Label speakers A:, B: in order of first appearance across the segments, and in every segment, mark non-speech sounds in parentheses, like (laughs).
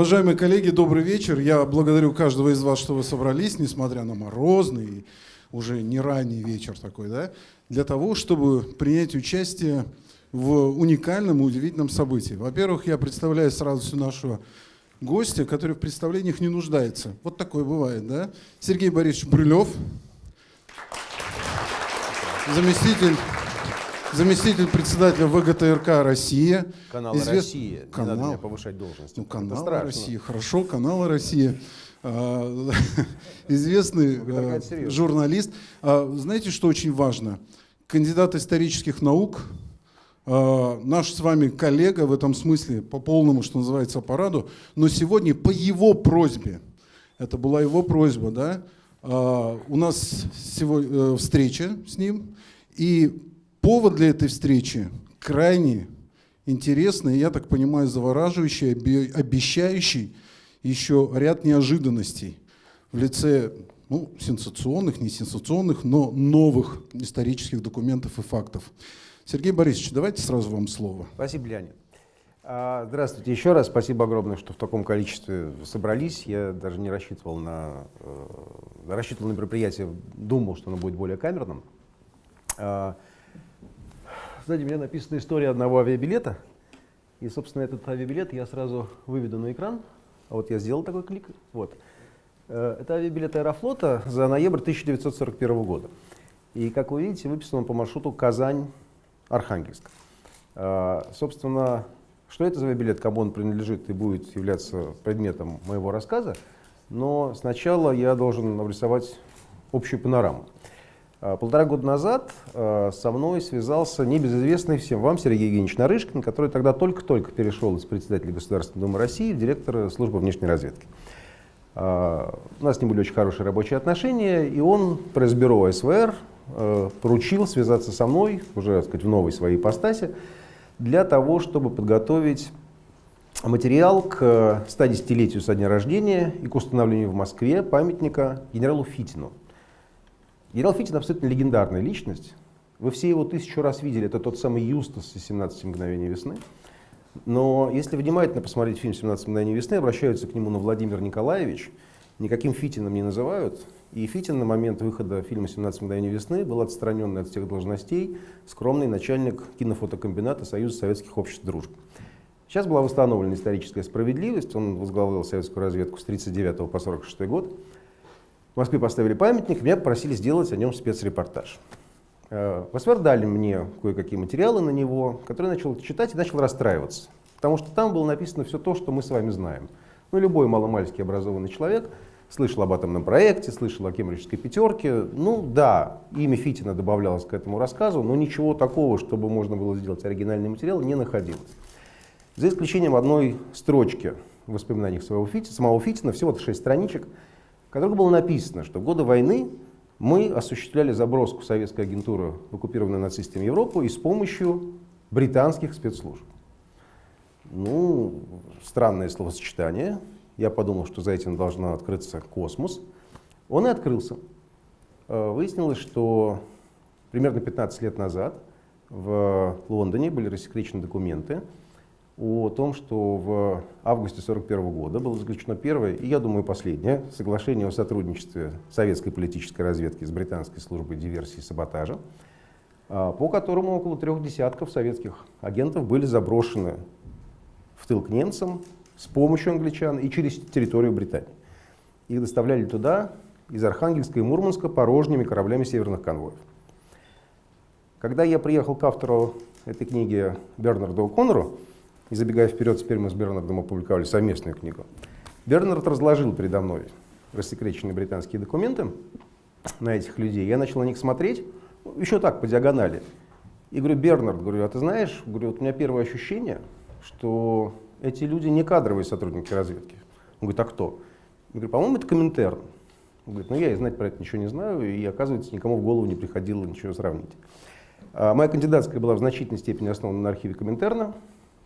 A: Уважаемые коллеги, добрый вечер. Я благодарю каждого из вас, что вы собрались, несмотря на морозный, уже не ранний вечер такой, да, для того, чтобы принять участие в уникальном и удивительном событии. Во-первых, я представляю сразу всю нашу гостя, который в представлениях не нуждается. Вот такое бывает, да? Сергей Борисович Брюлев, заместитель, заместитель председателя ВГТРК «Россия».
B: Канал Извест... «Россия».
A: Канал... Не надо
B: повышать должность.
A: Ну, канал «Россия». Хорошо, канал «Россия». А, (laughs) известный э, журналист. А, знаете, что очень важно? Кандидат исторических наук, а, наш с вами коллега в этом смысле, по полному, что называется, параду, но сегодня по его просьбе, это была его просьба, да, у нас сегодня э, встреча с ним, и повод для этой встречи крайне интересный, я так понимаю, завораживающий, обещающий, еще ряд неожиданностей в лице ну, сенсационных, не сенсационных, но новых исторических документов и фактов. Сергей Борисович, давайте сразу вам слово.
B: Спасибо, Леонид. А, здравствуйте еще раз. Спасибо огромное, что в таком количестве собрались. Я даже не рассчитывал на, э, рассчитывал на мероприятие, думал, что оно будет более камерным. Сзади меня написана история одного авиабилета. И, собственно, этот авиабилет я сразу выведу на экран. А вот я сделал такой клик. Вот. Э, это авиабилет Аэрофлота за ноябрь 1941 года. И, как вы видите, выписан он по маршруту Казань-Архангельск. Э, собственно, что это за авиабилет, кому он принадлежит и будет являться предметом моего рассказа. Но сначала я должен нарисовать общую панораму. Э, полтора года назад э, со мной связался небезызвестный всем вам Сергей Евгеньевич Нарышкин, который тогда только-только перешел из председателя Государственной Думы России в директора службы внешней разведки. Э, у нас с ним были очень хорошие рабочие отношения, и он, пресс-бюро СВР, поручил связаться со мной, уже так сказать, в новой своей ипостаси, для того, чтобы подготовить материал к 110-летию со дня рождения и к установлению в Москве памятника генералу Фитину. Генерал Фитин абсолютно легендарная личность. Вы все его тысячу раз видели. Это тот самый Юстас из «17 мгновений весны». Но если внимательно посмотреть фильм «17 мгновений весны», обращаются к нему на Владимир Николаевич, никаким Фитином не называют. И Фитин на момент выхода фильма «17 мгновений весны» был отстранен от всех должностей, скромный начальник кинофотокомбината Союза Советских Обществ Дружбы. Сейчас была восстановлена историческая справедливость, он возглавлял советскую разведку с 1939 по 1946 год. В Москве поставили памятник, меня попросили сделать о нем спецрепортаж. Э, в СВР дали мне кое-какие материалы на него, которые я начал читать и начал расстраиваться. Потому что там было написано все то, что мы с вами знаем. Ну, любой маломальский образованный человек слышал об атомном проекте, слышал о кембриджской пятерке. Ну да, имя Фитина добавлялось к этому рассказу, но ничего такого, чтобы можно было сделать оригинальный материал, не находилось. За исключением одной строчки в воспоминаниях своего Фитина, самого Фитина, всего-то шесть страничек, в которых было написано, что в годы войны мы осуществляли заброску советской агентуры в оккупированную нацистами Европу и с помощью британских спецслужб. Ну, странное словосочетание. Я подумал, что за этим должна открыться космос. Он и открылся. Э, выяснилось, что примерно 15 лет назад в Лондоне были рассекречены документы, о том, что в августе 1941 года было заключено первое, и, я думаю, последнее, соглашение о сотрудничестве советской политической разведки с британской службой диверсии и саботажа, а, по которому около трех десятков советских агентов были заброшены в тыл к немцам с помощью англичан и через территорию Британии. Их доставляли туда из Архангельска и Мурманска порожними кораблями северных конвоев. Когда я приехал к автору этой книги Бернарду О'Коннору, и забегая вперед, теперь мы с Бернардом опубликовали совместную книгу. Бернард разложил передо мной рассекреченные британские документы на этих людей. Я начал на них смотреть, еще так, по диагонали. И говорю, Бернард, говорю, а ты знаешь, говорю, вот у меня первое ощущение, что эти люди не кадровые сотрудники разведки. Он говорит, а кто? Я говорю, по-моему, это Коминтерн. Он говорит, ну я и знать про это ничего не знаю, и оказывается, никому в голову не приходило ничего сравнить. А моя кандидатская была в значительной степени основана на архиве Коминтерна.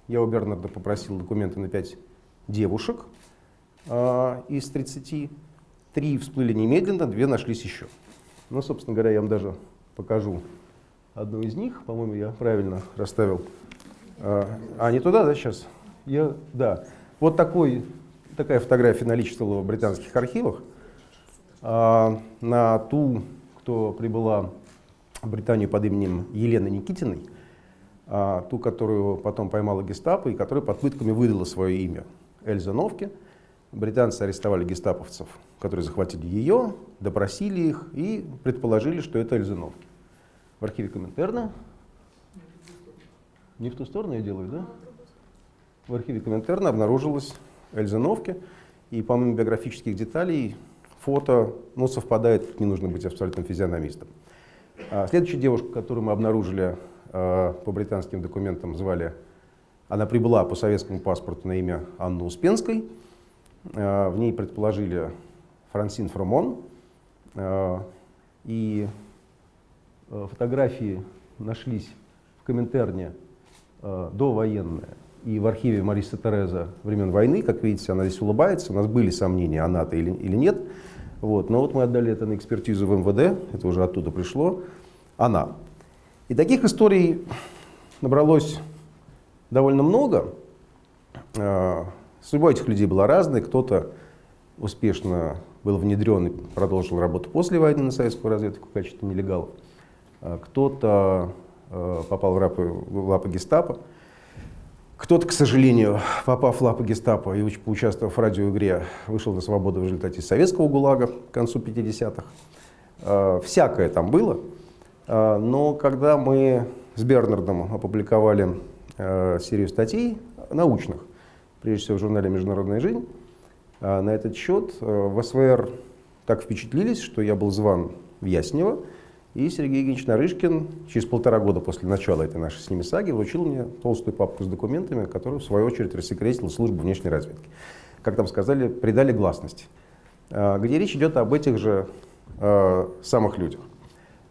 B: Я у Бернарда попросил документы на 5 девушек э, из 30. Три всплыли немедленно, две нашлись еще. Ну, собственно говоря, я вам даже покажу одну из них. По-моему, я правильно расставил. А, а, не туда, да, сейчас? Я, да. Вот такой такая фотография наличествовала в британских архивах. А, на ту, кто прибыла в Британию под именем Елены Никитиной, ту, которую потом поймала гестапо и которая под пытками выдала свое имя Эльза Новки. Британцы арестовали гестаповцев, которые захватили ее, допросили их и предположили, что это Эльза Новки. В архиве Коминтерна не в ту сторону я делаю, да? В архиве Коминтерна обнаружилась Эльза Новки, и помимо биографических деталей, фото ну, совпадает, не нужно быть абсолютным физиономистом. А следующая девушка, которую мы обнаружили по британским документам, звали, она прибыла по советскому паспорту на имя Анны Успенской. Э, в ней предположили Франсин Фромон. Э, и э, фотографии нашлись в Коминтерне э, довоенные и в архиве Мариса Тереза времен войны. Как видите, она здесь улыбается. У нас были сомнения, она-то или, или нет. Вот. Но вот мы отдали это на экспертизу в МВД, это уже оттуда пришло, она. И таких историй набралось довольно много. А, судьба этих людей была разной. Кто-то успешно был внедрен и продолжил работу после войны на советскую разведку в качестве нелегалов. А, кто-то а, попал в лапы, в лапы гестапо. Кто-то, к сожалению, попав в лапы гестапо и поучаствовав в радиоигре, вышел на свободу в результате советского ГУЛАГа к концу 50-х. А, всякое там было. А, но когда мы с Бернардом опубликовали а, серию статей научных, прежде всего в журнале «Международная жизнь», на этот счет в СВР так впечатлились, что я был зван в Яснево, и Сергей Евгеньевич Нарышкин через полтора года после начала этой нашей с ними саги вручил мне толстую папку с документами, которую в свою очередь рассекретила служба внешней разведки. Как там сказали, придали гласности. А, где речь идет об этих же э, самых людях.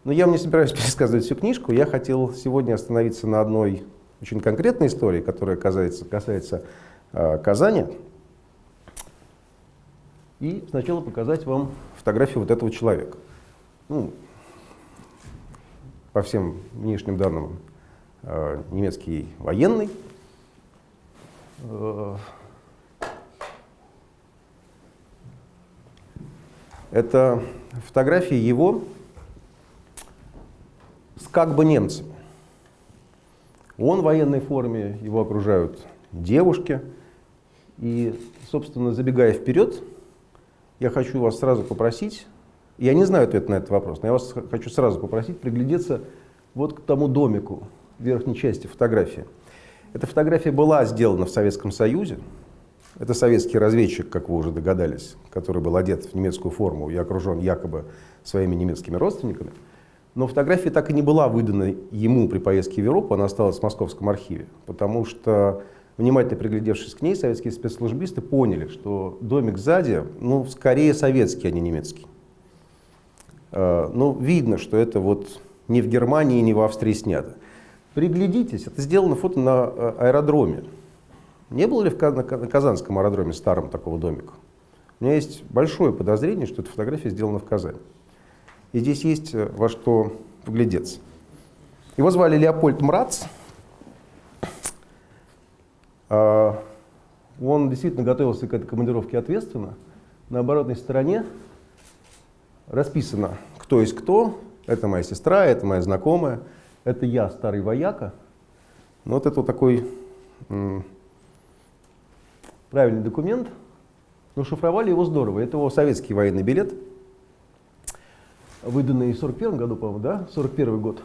B: Но я вам не собираюсь (laughs) пересказывать всю книжку. Я хотел сегодня остановиться на одной очень конкретной истории, которая касается, касается э, Казани. И сначала показать вам фотографию вот этого человека. Ну, по всем внешним данным, э, немецкий военный. Э, это фотографии его как бы немцами. Он в военной форме, его окружают девушки. И, собственно, забегая вперед, я хочу вас сразу попросить я не знаю ответ на этот вопрос, но я вас хочу сразу попросить приглядеться вот к тому домику в верхней части фотографии. Эта фотография была сделана в Советском Союзе. Это советский разведчик, как вы уже догадались, который был одет в немецкую форму и окружен якобы своими немецкими родственниками. Но фотография так и не была выдана ему при поездке в Европу, она осталась в Московском архиве, потому что, внимательно приглядевшись к ней, советские спецслужбисты поняли, что домик сзади, ну, скорее советский, а не немецкий. Э, ну, видно, что это вот не в Германии, не в Австрии снято. Приглядитесь, это сделано фото на э, аэродроме. Не было ли в, Казанском аэродроме старом такого домика? У меня есть большое подозрение, что эта фотография сделана в Казани. И здесь есть э, во что вглядеться. Его звали Леопольд Мрац. Он действительно готовился к этой командировке ответственно. На оборотной стороне расписано, кто есть кто. Это моя сестра, это моя знакомая, это я, старый вояка. Ну, вот это вот такой правильный документ. Но шифровали его здорово. Это его советский военный билет, выданный в 41 году, по-моему, да? 41 год.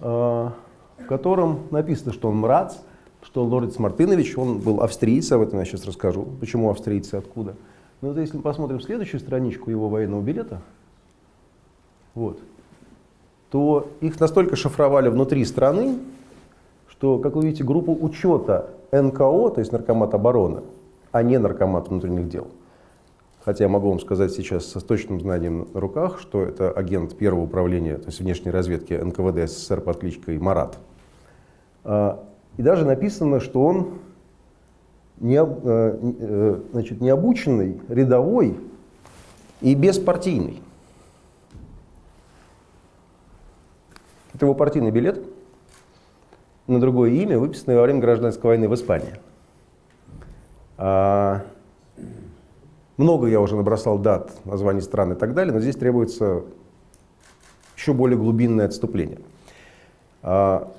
B: А, в котором написано, что он мрац, что Лорец Мартынович, он был австрийец, об этом я сейчас расскажу, почему австрийцы, откуда. Но вот если мы посмотрим следующую страничку его военного билета, вот, то их настолько шифровали внутри страны, что, как вы видите, группу учета НКО, то есть Наркомат обороны, а не Наркомат внутренних дел. Хотя я могу вам сказать сейчас со точным знанием на руках, что это агент первого управления, то есть внешней разведки НКВД СССР под кличкой Марат. А, и даже написано, что он не, э, э, значит, необученный, рядовой и беспартийный. Это его партийный билет на другое имя, выписанное во время гражданской войны в Испании. Много я уже набросал дат, названий стран и так далее, но здесь требуется еще более глубинное отступление. А,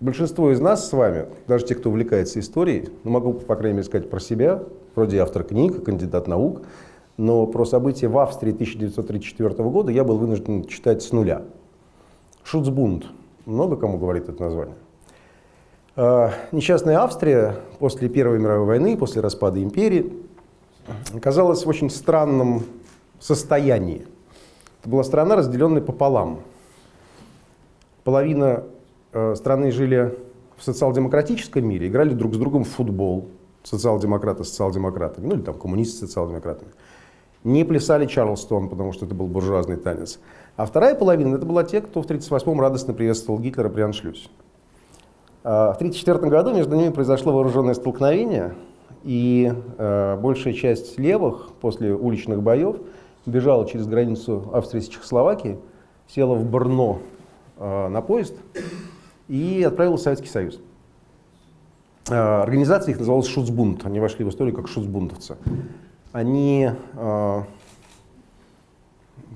B: большинство из нас с вами, даже те, кто увлекается историей, ну, могу, по крайней мере, сказать про себя, вроде автор книг, кандидат наук, но про события в Австрии 1934 года я был вынужден читать с нуля. Шуцбунд. Много кому говорит это название? А, несчастная Австрия после Первой мировой войны, после распада империи, оказалась в очень странном состоянии. Это была страна, разделенная пополам. Половина э, страны жили в социал-демократическом мире, играли друг с другом в футбол, социал-демократы с социал-демократами, ну или там коммунисты с социал-демократами. Не плясали Чарльстон, потому что это был буржуазный танец. А вторая половина, это была те, кто в 1938-м радостно приветствовал Гитлера при аншлюсе. А, в 1934 году между ними произошло вооруженное столкновение, и э, большая часть левых после уличных боев бежала через границу Австрии с Чехословакией, села в Брно э, на поезд и отправилась в Советский Союз. Э, организация их называлась Шуцбунд, они вошли в историю как шуцбундовцы. Они э,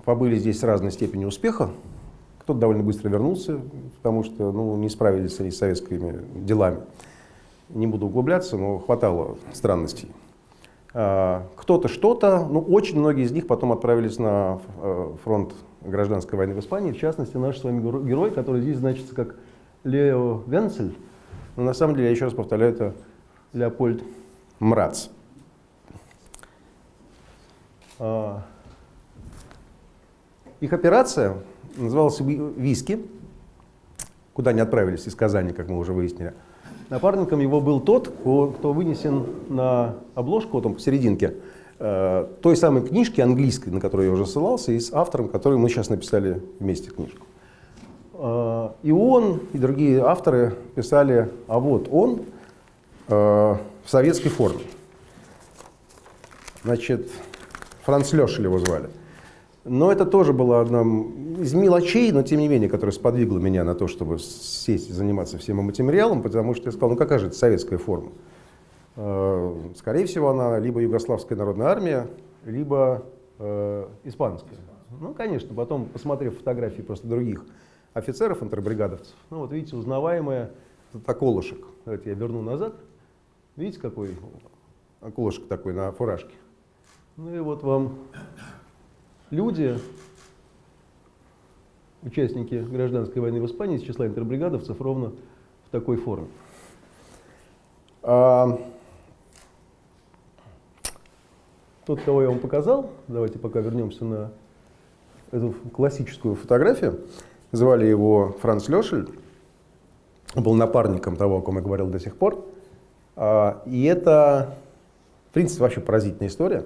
B: побыли здесь с разной степенью успеха, кто-то довольно быстро вернулся, потому что ну, не справились они с советскими делами. Не буду углубляться, но хватало странностей. А, кто-то что-то, ну очень многие из них потом отправились на э, фронт гражданской войны в Испании, в частности наш с вами герой, который здесь значится как Лео Венцель, но на самом деле, я еще раз повторяю, это Леопольд Мрац. А, их операция назывался «Виски», куда они отправились из Казани, как мы уже выяснили. Напарником его был тот, кто вынесен на обложку, вот он посерединке, э, той самой книжки английской, на которую я уже ссылался, и с автором, который мы сейчас написали вместе книжку. Э, и он, и другие авторы писали, а вот он э, в советской форме. Значит, Франц Лешель его звали. Но это тоже было одна из мелочей, но тем не менее, которая сподвигла меня на то, чтобы сесть и заниматься всем материалом, потому что я сказал, ну какая же это советская форма? Э, скорее всего, она либо Югославская народная армия, либо э, испанская. Ну, конечно, потом, посмотрев фотографии просто других офицеров, интербригадовцев, ну вот видите, узнаваемая, это околышек. Давайте я верну назад. Видите, какой околышек такой на фуражке? Ну и вот вам люди, участники гражданской войны в Испании из числа интербригадовцев ровно в такой форме. А, тот, кого я вам показал, давайте пока вернемся на эту классическую фотографию, звали его Франц Лешель, он был напарником того, о ком я говорил до сих пор. А, и это, в принципе, вообще поразительная история.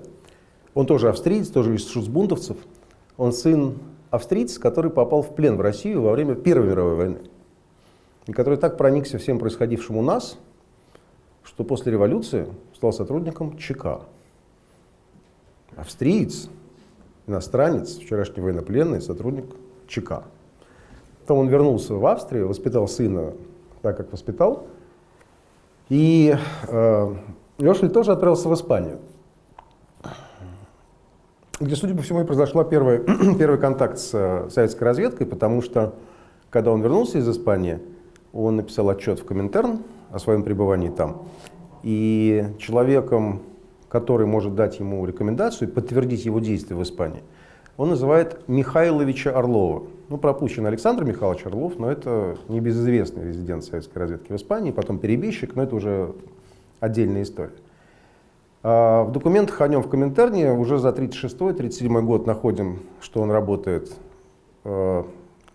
B: Он тоже австриец, тоже из шуцбунтовцев. Он сын австриец, который попал в плен в Россию во время Первой мировой войны. И который так проникся всем происходившим у нас, что после революции стал сотрудником ЧК. Австриец, иностранец, вчерашний военнопленный, сотрудник ЧК. Потом он вернулся в Австрию, воспитал сына так, как воспитал. И э, Лешель тоже отправился в Испанию где, судя по всему, и произошел первый, (clears throat) первый контакт с советской разведкой, потому что, когда он вернулся из Испании, он написал отчет в Коминтерн о своем пребывании там. И человеком, который может дать ему рекомендацию и подтвердить его действия в Испании, он называет Михайловича Орлова. Ну, пропущен Александр Михайлович Орлов, но это небезызвестный резидент советской разведки в Испании, потом перебежчик, но это уже отдельная история. А, в документах о нем в Коминтерне уже за 36-37 год находим, что он работает. В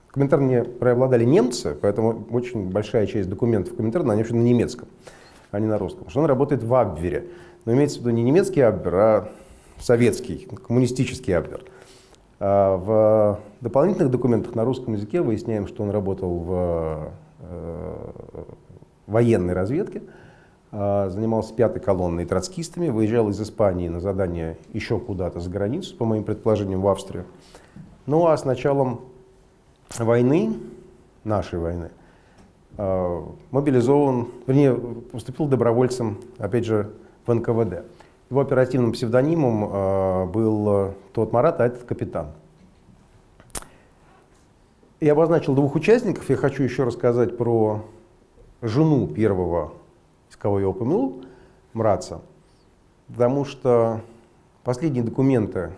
B: Коминтерне преобладали немцы, поэтому очень большая часть документов в Коминтерне, они вообще на немецком, а не на русском. Что он работает в Абвере. Но имеется в виду не немецкий Абвер, а советский, коммунистический Абвер. А в дополнительных документах на русском языке выясняем, что он работал в э, военной разведке, занимался пятой колонной троцкистами, выезжал из Испании на задание еще куда-то за границу, по моим предположениям, в Австрию. Ну а с началом войны, нашей войны, а, мобилизован, вернее, поступил добровольцем, опять же, в НКВД. Его оперативным псевдонимом э, был тот Марат, а этот капитан. Я обозначил двух участников. Я хочу еще рассказать про жену первого, кого я упомянул, Мраца. Потому что последние документы,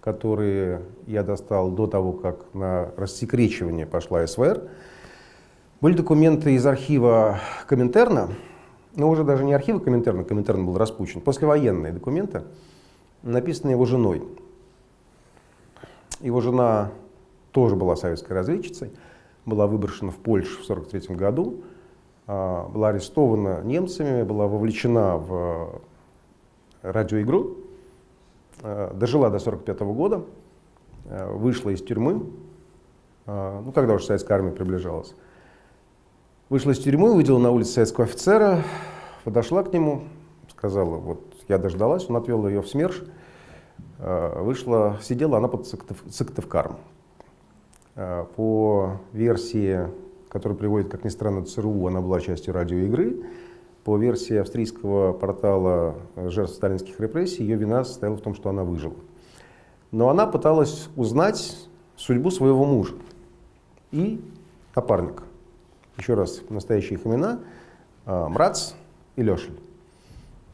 B: которые я достал до того, как на рассекречивание пошла СВР, были документы из архива Коминтерна, но уже даже не архива Коминтерна, Коминтерн был распущен, послевоенные документы, написанные его женой. Его жена тоже была советской разведчицей, была выброшена в Польшу в 1943 году, была арестована немцами, была вовлечена в радиоигру, а, дожила до 1945 года, а, вышла из тюрьмы, ну, когда уже советская армия приближалась, Вышла из тюрьмы, увидела на улице советского офицера, подошла к нему, сказала, вот я дождалась, он отвел ее в СМЕРШ, вышла, сидела она под Сыктывкаром. По версии, которую приводит, как ни странно, ЦРУ, она была частью радиоигры. По версии австрийского портала жертв сталинских репрессий, ее вина состояла в том, что она выжила. Но она пыталась узнать судьбу своего мужа и напарника. Еще раз, настоящие их имена. А, Мрац и Лешель.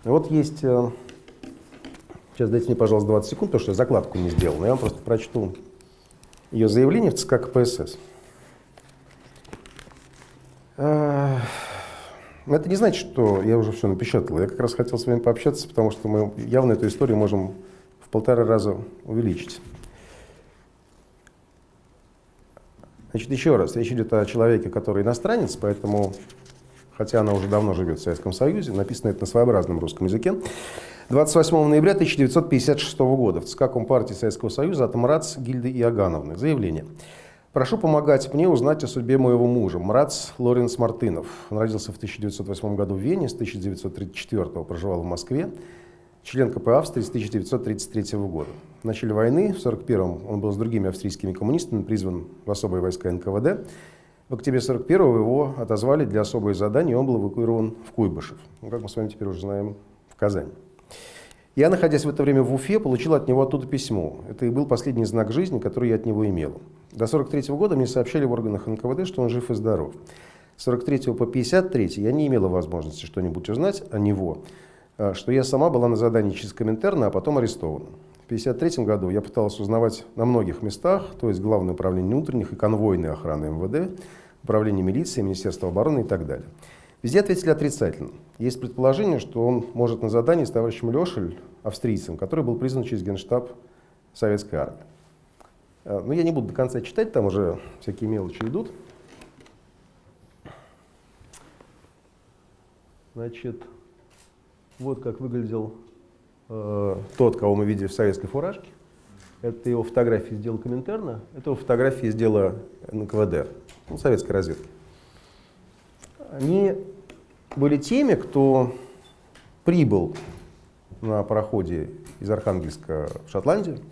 B: Вот есть... Э, сейчас дайте мне, пожалуйста, 20 секунд, потому что я закладку не сделал. Но я вам просто прочту ее заявление в ЦК КПСС. А, это не значит, что я уже все напечатал. Я как раз хотел с вами пообщаться, потому что мы явно эту историю можем в полтора раза увеличить. Значит, еще раз, речь идет о человеке, который иностранец, поэтому, хотя она уже давно живет в Советском Союзе, написано это на своеобразном русском языке. 28 ноября 1956 года в ЦК Компартии Советского Союза от Мрац Гильды Иогановны. Заявление. Прошу помогать мне узнать о судьбе моего мужа, Мрац Лоренс Мартынов. Он родился в 1908 году в Вене, с 1934 проживал в Москве член КП Австрии с 1933 года. В начале войны, в 1941-м, он был с другими австрийскими коммунистами призван в особые войска НКВД. В октябре 1941-го его отозвали для особого задания, и он был эвакуирован в Куйбышев, ну, как мы с вами теперь уже знаем, в Казань. Я, находясь в это время в Уфе, получил от него оттуда письмо. Это и был последний знак жизни, который я от него имел. До 43 -го года мне сообщали в органах НКВД, что он жив и здоров. С 43 по 53 я не имела возможности что-нибудь узнать о него. А, что я сама была на задании через Коминтерна, а потом арестована. В 1953 году я пыталась узнавать на многих местах, то есть Главное управление внутренних и конвойной охраны МВД, Управление милиции, Министерство обороны и так далее. Везде ответили отрицательно. Есть предположение, что он может на задании с товарищем Лешель, австрийцем, который был признан через генштаб советской армии. А, но я не буду до конца читать, там уже всякие мелочи идут. Значит, вот как выглядел э, тот, кого мы видели в советской фуражке. Это его фотографии сделал Коминтерна, это его фотографии сделала НКВД, ну, советской разведки. Они были теми, кто прибыл на пароходе из Архангельска в Шотландию, э,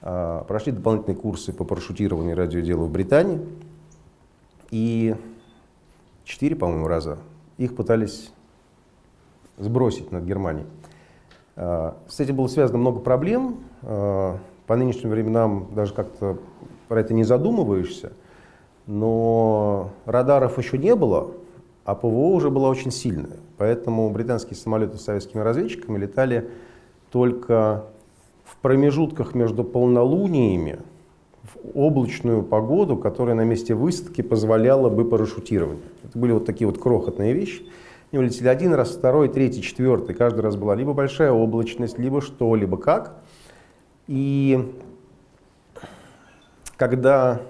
B: прошли дополнительные курсы по парашютированию и радиоделу в Британии, и четыре, по-моему, раза их пытались сбросить над Германией. А, с этим было связано много проблем. А, по нынешним временам даже как-то про это не задумываешься. Но радаров еще не было, а ПВО уже было очень сильное. Поэтому британские самолеты с советскими разведчиками летали только промежутках между полнолуниями, в облачную погоду, которая на месте высадки позволяла бы парашютирование. Это были вот такие вот крохотные вещи. Они улетели один раз, второй, третий, четвертый. Каждый раз была либо большая облачность, либо что, либо как. И когда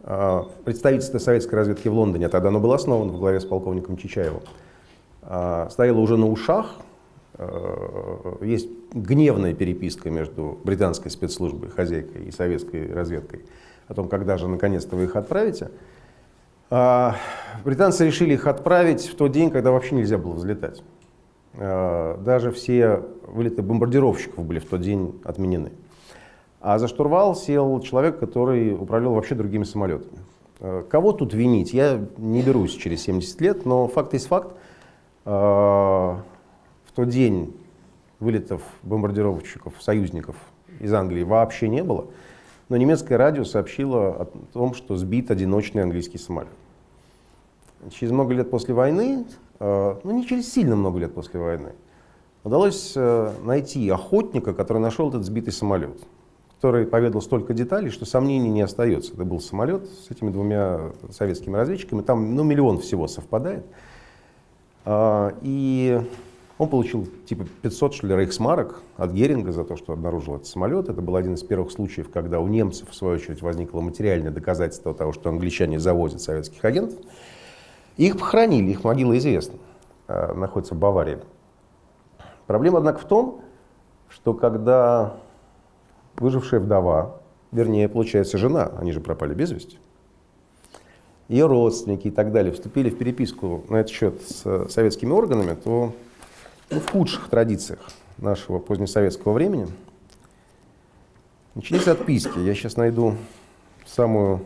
B: э, представительство советской разведки в Лондоне, тогда оно было основано в главе с полковником Чичаевым, э, стояло уже на ушах, э, есть гневная переписка между британской спецслужбой, хозяйкой и советской разведкой о том, когда же наконец-то вы их отправите. А, британцы решили их отправить в тот день, когда вообще нельзя было взлетать. А, даже все вылеты бомбардировщиков были в тот день отменены. А за штурвал сел человек, который управлял вообще другими самолетами. А, кого тут винить? Я не берусь через 70 лет, но факт есть факт. В тот день вылетов бомбардировщиков, союзников из Англии вообще не было. Но немецкое радио сообщило о том, что сбит одиночный английский самолет. Через много лет после войны, э, ну не через сильно много лет после войны, удалось э, найти охотника, который нашел этот сбитый самолет, который поведал столько деталей, что сомнений не остается. Это был самолет с этими двумя советскими разведчиками, там ну, миллион всего совпадает. А, и он получил типа 500 что ли, рейхсмарок от Геринга за то, что обнаружил этот самолет. Это был один из первых случаев, когда у немцев, в свою очередь, возникло материальное доказательство того, что англичане завозят советских агентов. Их похоронили, их могила известна, а, находится в Баварии. Проблема, однако, в том, что когда выжившая вдова, вернее, получается, жена, они же пропали без вести, ее родственники и так далее вступили в переписку на этот счет с советскими органами, то в худших традициях нашего позднесоветского времени начались отписки. Я сейчас найду самую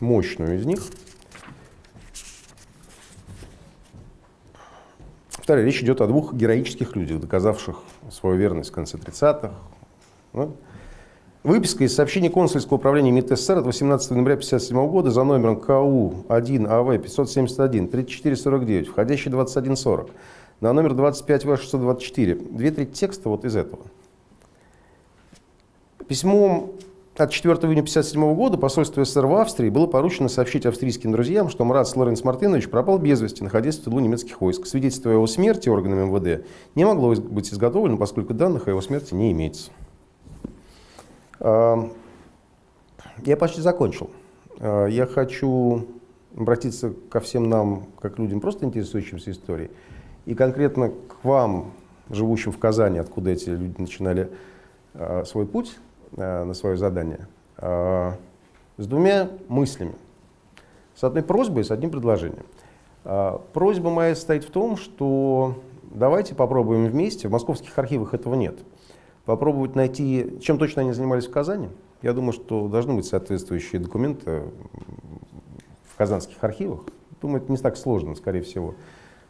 B: мощную из них. Вторая речь идет о двух героических людях, доказавших свою верность в конце 30-х. Выписка из сообщения консульского управления МИД СССР от 18 ноября 1957 года за номером КУ 1 АВ 571 3449, входящий 2140, на номер 25 В 624. Две трети текста вот из этого. Письмом от 4 июня 1957 года посольству СССР в Австрии было поручено сообщить австрийским друзьям, что Мрац Лоренц Мартынович пропал без вести, находясь в тылу немецких войск. Свидетельство о его смерти органами МВД не могло быть изготовлено, поскольку данных о его смерти не имеется. Я почти закончил. А, я хочу обратиться ко всем нам, как людям, просто интересующимся историей, и конкретно к вам, живущим в Казани, откуда эти люди начинали а, свой путь а, на свое задание, с двумя мыслями. С одной просьбой и с одним предложением. Просьба моя состоит в том, что давайте попробуем вместе, в московских архивах этого нет, попробовать найти, чем точно они занимались в Казани. Я думаю, что должны быть соответствующие документы в казанских архивах. Думаю, это не так сложно, скорее всего.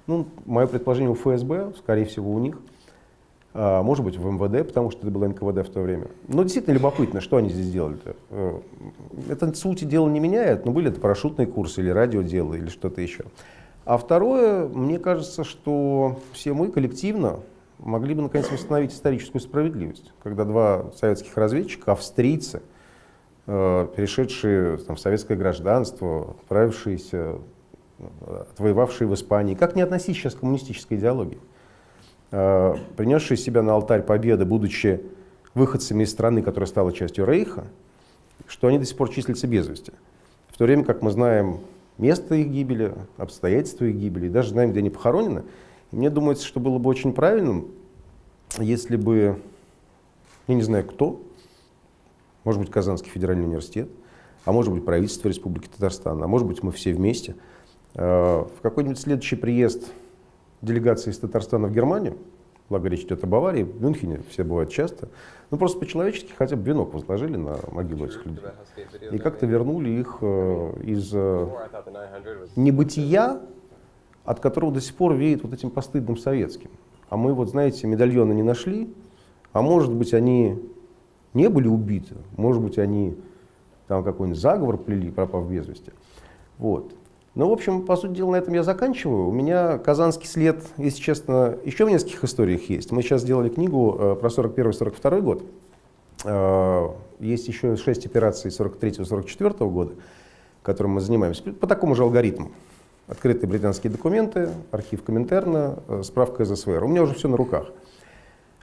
B: Ну, мое предположение у ФСБ, скорее всего, у них. А, может быть, в МВД, потому что это было НКВД в то время. Но действительно любопытно, что они здесь делали-то. Э, это сути дела не меняет, но были это парашютные курсы или радиодело или что-то еще. А второе, мне кажется, что все мы коллективно, могли бы наконец восстановить историческую справедливость, когда два советских разведчика, австрийцы, э, перешедшие там, в советское гражданство, отправившиеся, отвоевавшие в Испании, как не относить сейчас к коммунистической идеологии, э, принесшие себя на алтарь победы, будучи выходцами из страны, которая стала частью Рейха, что они до сих пор числятся без вести. В то время как мы знаем место их гибели, обстоятельства их гибели, даже знаем, где они похоронены, мне думается, что было бы очень правильным, если бы, я не знаю кто, может быть, Казанский федеральный университет, а может быть, правительство Республики Татарстан, а может быть, мы все вместе, э, в какой-нибудь следующий приезд делегации из Татарстана в Германию, благо речь идет о Баварии, в Мюнхене все бывают часто, ну просто по-человечески хотя бы венок возложили на могилу этих людей. И как-то вернули их э, из э, небытия от которого до сих пор веет вот этим постыдным советским. А мы вот, знаете, медальоны не нашли, а может быть, они не были убиты, может быть, они там какой-нибудь заговор плели, пропав без вести. Вот. Ну, в общем, по сути дела, на этом я заканчиваю. У меня казанский след, если честно, еще в нескольких историях есть. Мы сейчас сделали книгу э, про 41-42 год. Э, есть еще шесть операций 43-44 года, которым мы занимаемся, по такому же алгоритму открытые британские документы, архив Коминтерна, э, справка из СВР. У меня уже все на руках.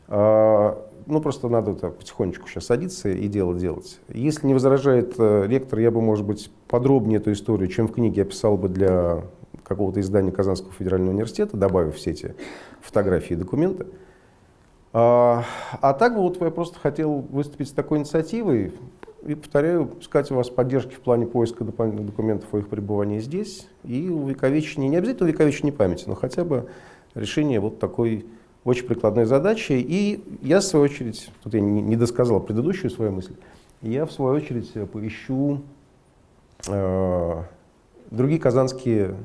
B: А, ну, просто надо так потихонечку сейчас садиться и дело делать. Если не возражает э, ректор, я бы, может быть, подробнее эту историю, чем в книге описал бы для какого-то издания Казанского федерального университета, добавив все эти фотографии и документы. А, а так вот я просто хотел выступить с такой инициативой, и, повторяю, искать у вас поддержки в плане поиска дополнительных документов о их пребывании здесь и увековечения, не обязательно увековечения памяти, но хотя бы решение вот такой очень прикладной задачи. И я, в свою очередь, тут я не досказал предыдущую свою мысль, я, в свою очередь, поищу э, другие казанские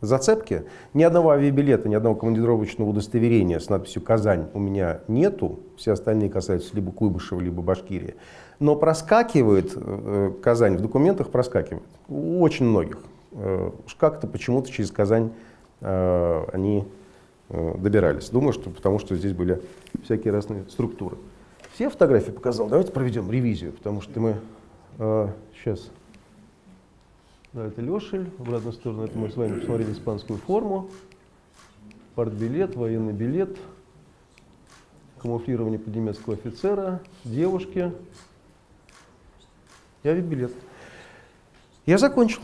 B: зацепки. Ни одного авиабилета, ни одного командировочного удостоверения с надписью «Казань» у меня нету. Все остальные касаются либо Куйбышева, либо Башкирии. Но проскакивает, э, Казань в документах проскакивает. У очень многих. Э, уж как-то почему-то через Казань э, они э, добирались. Думаю, что потому что здесь были всякие разные структуры. Все фотографии показал? Давайте проведем ревизию, потому что мы э, сейчас да, это Лешель. В обратную сторону это мы с вами посмотрели испанскую форму. Партбилет, военный билет, камуфлирование под немецкого офицера, девушки и авиабилет. Я закончил.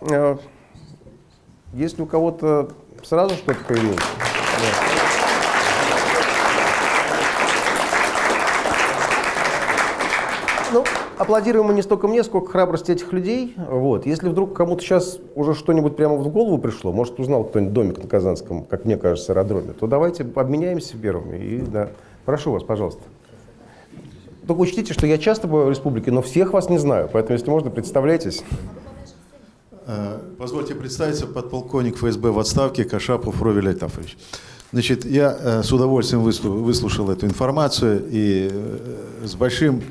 B: Э, если у кого-то сразу что-то появилось? Да. Аплодируем мы не столько мне, сколько храбрости этих людей. Вот. Если вдруг кому-то сейчас уже что-нибудь прямо в голову пришло, может, узнал кто-нибудь домик на Казанском, как мне кажется, аэродроме, то давайте обменяемся первыми. И, да. Прошу вас, пожалуйста. Только учтите, что я часто бываю в республике, но всех вас не знаю, поэтому, если можно, представляйтесь.
C: Э, позвольте представиться, подполковник ФСБ в отставке Кашапов Ровель Айтафович. Значит, я э, с удовольствием выслушал эту информацию и э, с большим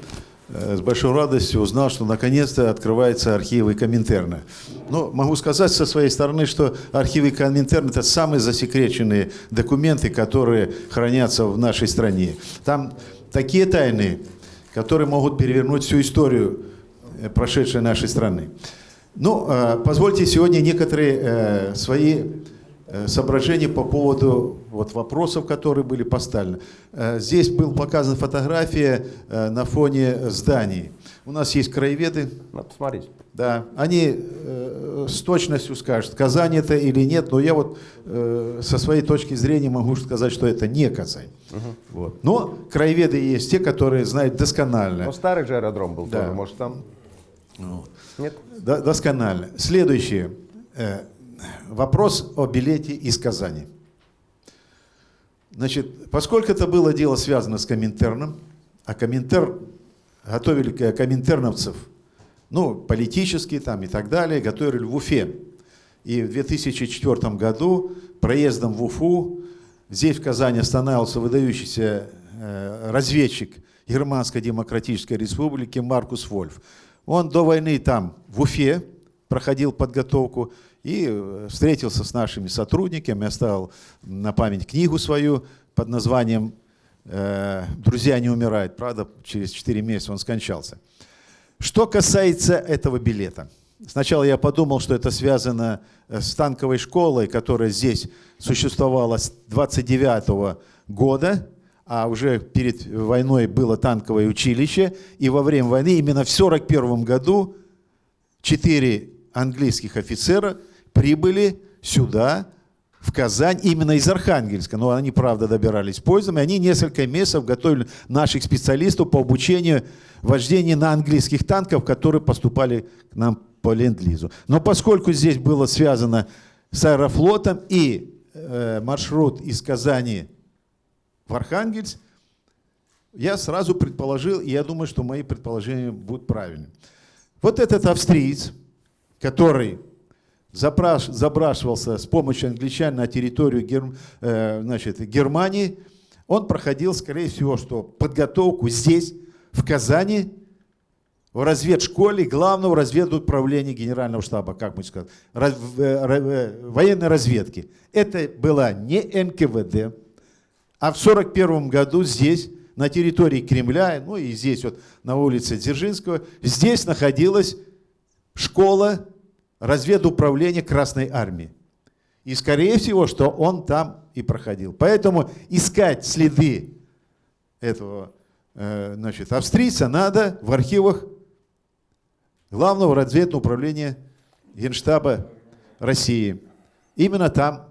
C: с большой радостью узнал, что наконец-то открываются архивы Коминтерна. Но могу сказать со своей стороны, что архивы Коминтерна – это самые засекреченные документы, которые хранятся в нашей стране. Там такие тайны, которые могут перевернуть всю историю э, прошедшей нашей страны. Ну, э, позвольте сегодня некоторые свои Э, соображения по поводу вот, вопросов, которые были поставлены. Э, здесь была показана фотография э, на фоне зданий. У нас есть краеведы.
B: Надо посмотреть.
C: Да, они э, с точностью скажут, Казань это или нет, но я вот э, со своей точки зрения могу сказать, что это не Казань. Угу. Вот. Но краеведы есть те, которые знают досконально.
B: Но старый же аэродром был да. тоже, может там?
C: Вот. Нет? Д досконально. Следующее вопрос о билете из Казани. Значит, поскольку это было дело связано с Коминтерном, а Коминтер готовили коминтерновцев, ну, политические там и так далее, готовили в Уфе. И в 2004 году проездом в Уфу здесь в Казани останавливался выдающийся э, разведчик Германской Демократической Республики Маркус Вольф. Он до войны там в Уфе проходил подготовку, и э, встретился с нашими сотрудниками, оставил на память книгу свою под названием э, «Друзья не умирают». Правда, через 4 месяца он скончался. Что касается этого билета. Сначала я подумал, что это связано э, с танковой школой, которая здесь существовала с 29 года, а уже перед войной было танковое училище, и во время войны именно в 1941 году четыре английских офицера прибыли сюда, в Казань, именно из Архангельска. Но они, правда, добирались поездом, и они несколько месяцев готовили наших специалистов по обучению вождения на английских танках, которые поступали к нам по Ленд-Лизу. Но поскольку здесь было связано с аэрофлотом и э, маршрут из Казани в Архангельск, я сразу предположил, и я думаю, что мои предположения будут правильными. Вот этот австриец, который запраш, забрашивался с помощью англичан на территорию Гер, э, значит, Германии, он проходил, скорее всего, что подготовку здесь, в Казани, в разведшколе главного разведуправления Генерального штаба, как мы сказали, раз, э, э, военной разведки. Это была не НКВД, а в 1941 году здесь, на территории Кремля, ну и здесь вот на улице Дзержинского, здесь находилась школа разведуправления Красной Армии. И скорее всего, что он там и проходил. Поэтому искать следы этого э, значит, австрийца надо в архивах Главного разведного управления Генштаба России. Именно там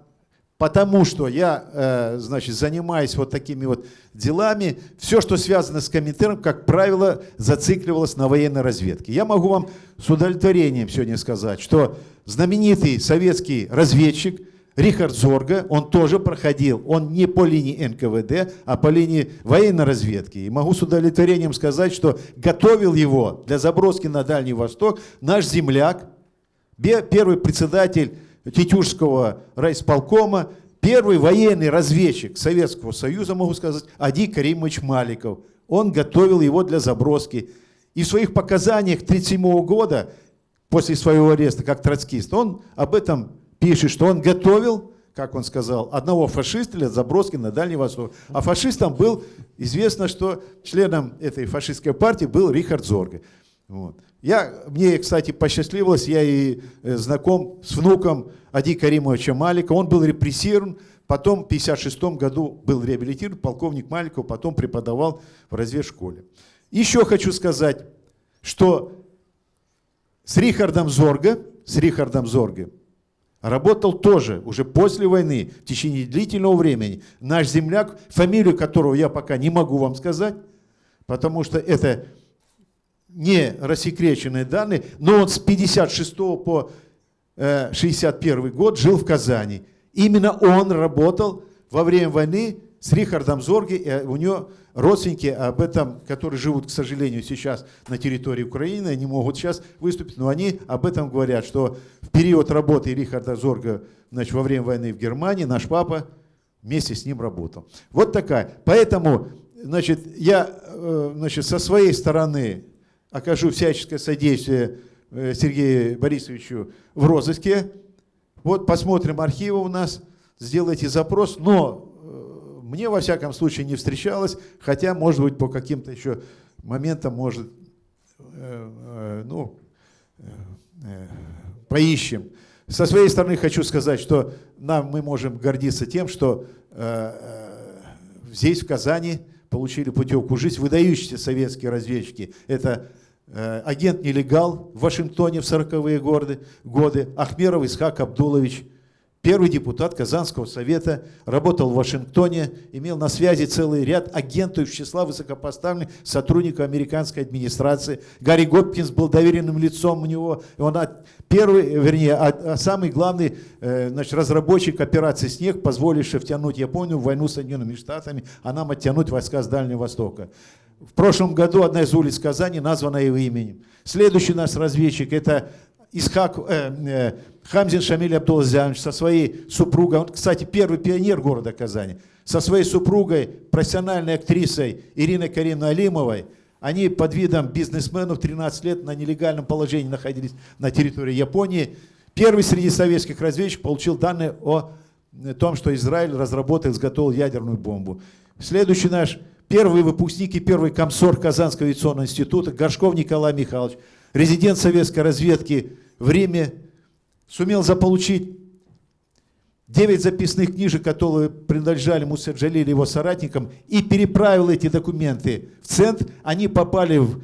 C: потому что я, э, значит, занимаюсь вот такими вот делами, все, что связано с Коминтерном, как правило, зацикливалось на военной разведке. Я могу вам с удовлетворением сегодня сказать, что знаменитый советский разведчик Рихард Зорга, он тоже проходил, он не по линии НКВД, а по линии военной разведки. И могу с удовлетворением сказать, что готовил его для заброски на Дальний Восток наш земляк, первый председатель Тетюшского райсполкома, первый военный разведчик Советского Союза, могу сказать, Ади Каримович Маликов. Он готовил его для заброски. И в своих показаниях 1937 года, после своего ареста как троцкист, он об этом пишет, что он готовил, как он сказал, одного фашиста для заброски на Дальний Восток. А фашистом был, известно, что членом этой фашистской партии был Рихард Зорге. Вот. Я, мне, кстати, посчастливилось, я и э, знаком с внуком Ади Каримовича Малика. Он был репрессирован, потом в 1956 году был реабилитирован, полковник Маликов, потом преподавал в разведшколе. Еще хочу сказать, что с Рихардом Зорге, с Рихардом Зорге работал тоже уже после войны, в течение длительного времени, наш земляк, фамилию которого я пока не могу вам сказать, потому что это не рассекреченные данные, но он с 56 по 61 э, год жил в Казани. Именно он работал во время войны с Рихардом Зорги, и у него родственники об этом, которые живут, к сожалению, сейчас на территории Украины, они могут сейчас выступить, но они об этом говорят, что в период работы Рихарда Зорга значит, во время войны в Германии наш папа вместе с ним работал. Вот такая. Поэтому значит, я э, значит, со своей стороны окажу всяческое содействие э, Сергею Борисовичу в розыске. Вот посмотрим архивы у нас, сделайте запрос, но э, мне во всяком случае не встречалось, хотя, может быть, по каким-то еще моментам, может, э, ну, поищем. Со своей стороны хочу сказать, что нам мы можем гордиться тем, что здесь, в Казани, получили путевку жить выдающиеся советские разведчики. Это агент-нелегал в Вашингтоне в 40-е годы, годы, Ахмеров Исхак Абдулович, первый депутат Казанского совета, работал в Вашингтоне, имел на связи целый ряд агентов из числа высокопоставленных сотрудников американской администрации. Гарри Гопкинс был доверенным лицом у него. Он первый, вернее, а, а самый главный э, значит, разработчик операции «Снег», позволивший втянуть Японию в войну с Соединенными Штатами, а нам оттянуть войска с Дальнего Востока. В прошлом году одна из улиц Казани названа его именем. Следующий наш разведчик – это Исхак, э, э, Хамзин Шамиль Абдулазянович со своей супругой, он, кстати, первый пионер города Казани, со своей супругой, профессиональной актрисой Ириной Кариной Алимовой, они под видом бизнесменов 13 лет на нелегальном положении находились на территории Японии. Первый среди советских разведчиков получил данные о том, что Израиль разработал изготовил ядерную бомбу. Следующий наш первый выпускник и первый комсор Казанского авиационного института Горшков Николай Михайлович, резидент советской разведки в Риме, сумел заполучить 9 записных книжек, которые принадлежали Мусаджалиле его соратникам, и переправил эти документы в центр. Они попали в,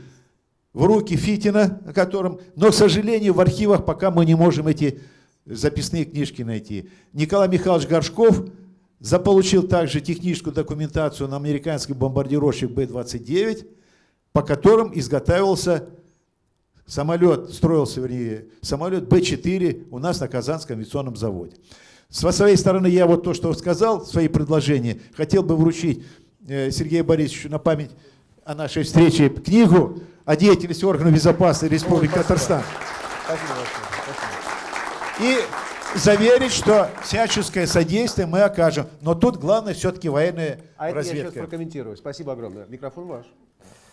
C: в руки Фитина, о котором, но, к сожалению, в архивах пока мы не можем эти записные книжки найти. Николай Михайлович Горшков Заполучил также техническую документацию на американский бомбардировщик Б-29, по которым изготавливался самолет, строился, вернее, самолет Б-4 у нас на Казанском авиационном заводе. С своей стороны, я вот то, что сказал, свои предложения, хотел бы вручить э, Сергею Борисовичу на память о нашей встрече книгу о деятельности органов безопасности Республики Татарстан. Спасибо большое. И заверить, что всяческое содействие мы окажем. Но тут главное все-таки военная а разведка.
B: я сейчас прокомментирую. Спасибо огромное. Микрофон ваш.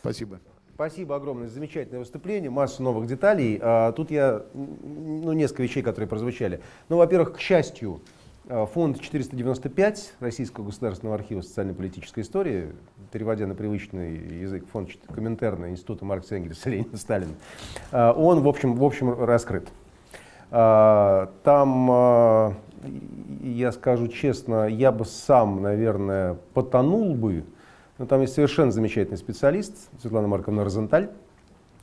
C: Спасибо.
B: Спасибо огромное. Замечательное выступление, масса новых деталей. А, тут я, ну, несколько вещей, которые прозвучали. Ну, во-первых, к счастью, а, фонд 495 Российского государственного архива социально-политической истории, переводя на привычный язык фонд Коминтерна Института Маркса Энгельса Ленина Сталина, а, он, в общем, в общем раскрыт. А, там, а, я скажу честно, я бы сам, наверное, потонул бы. Но там есть совершенно замечательный специалист, Светлана Марковна Розенталь.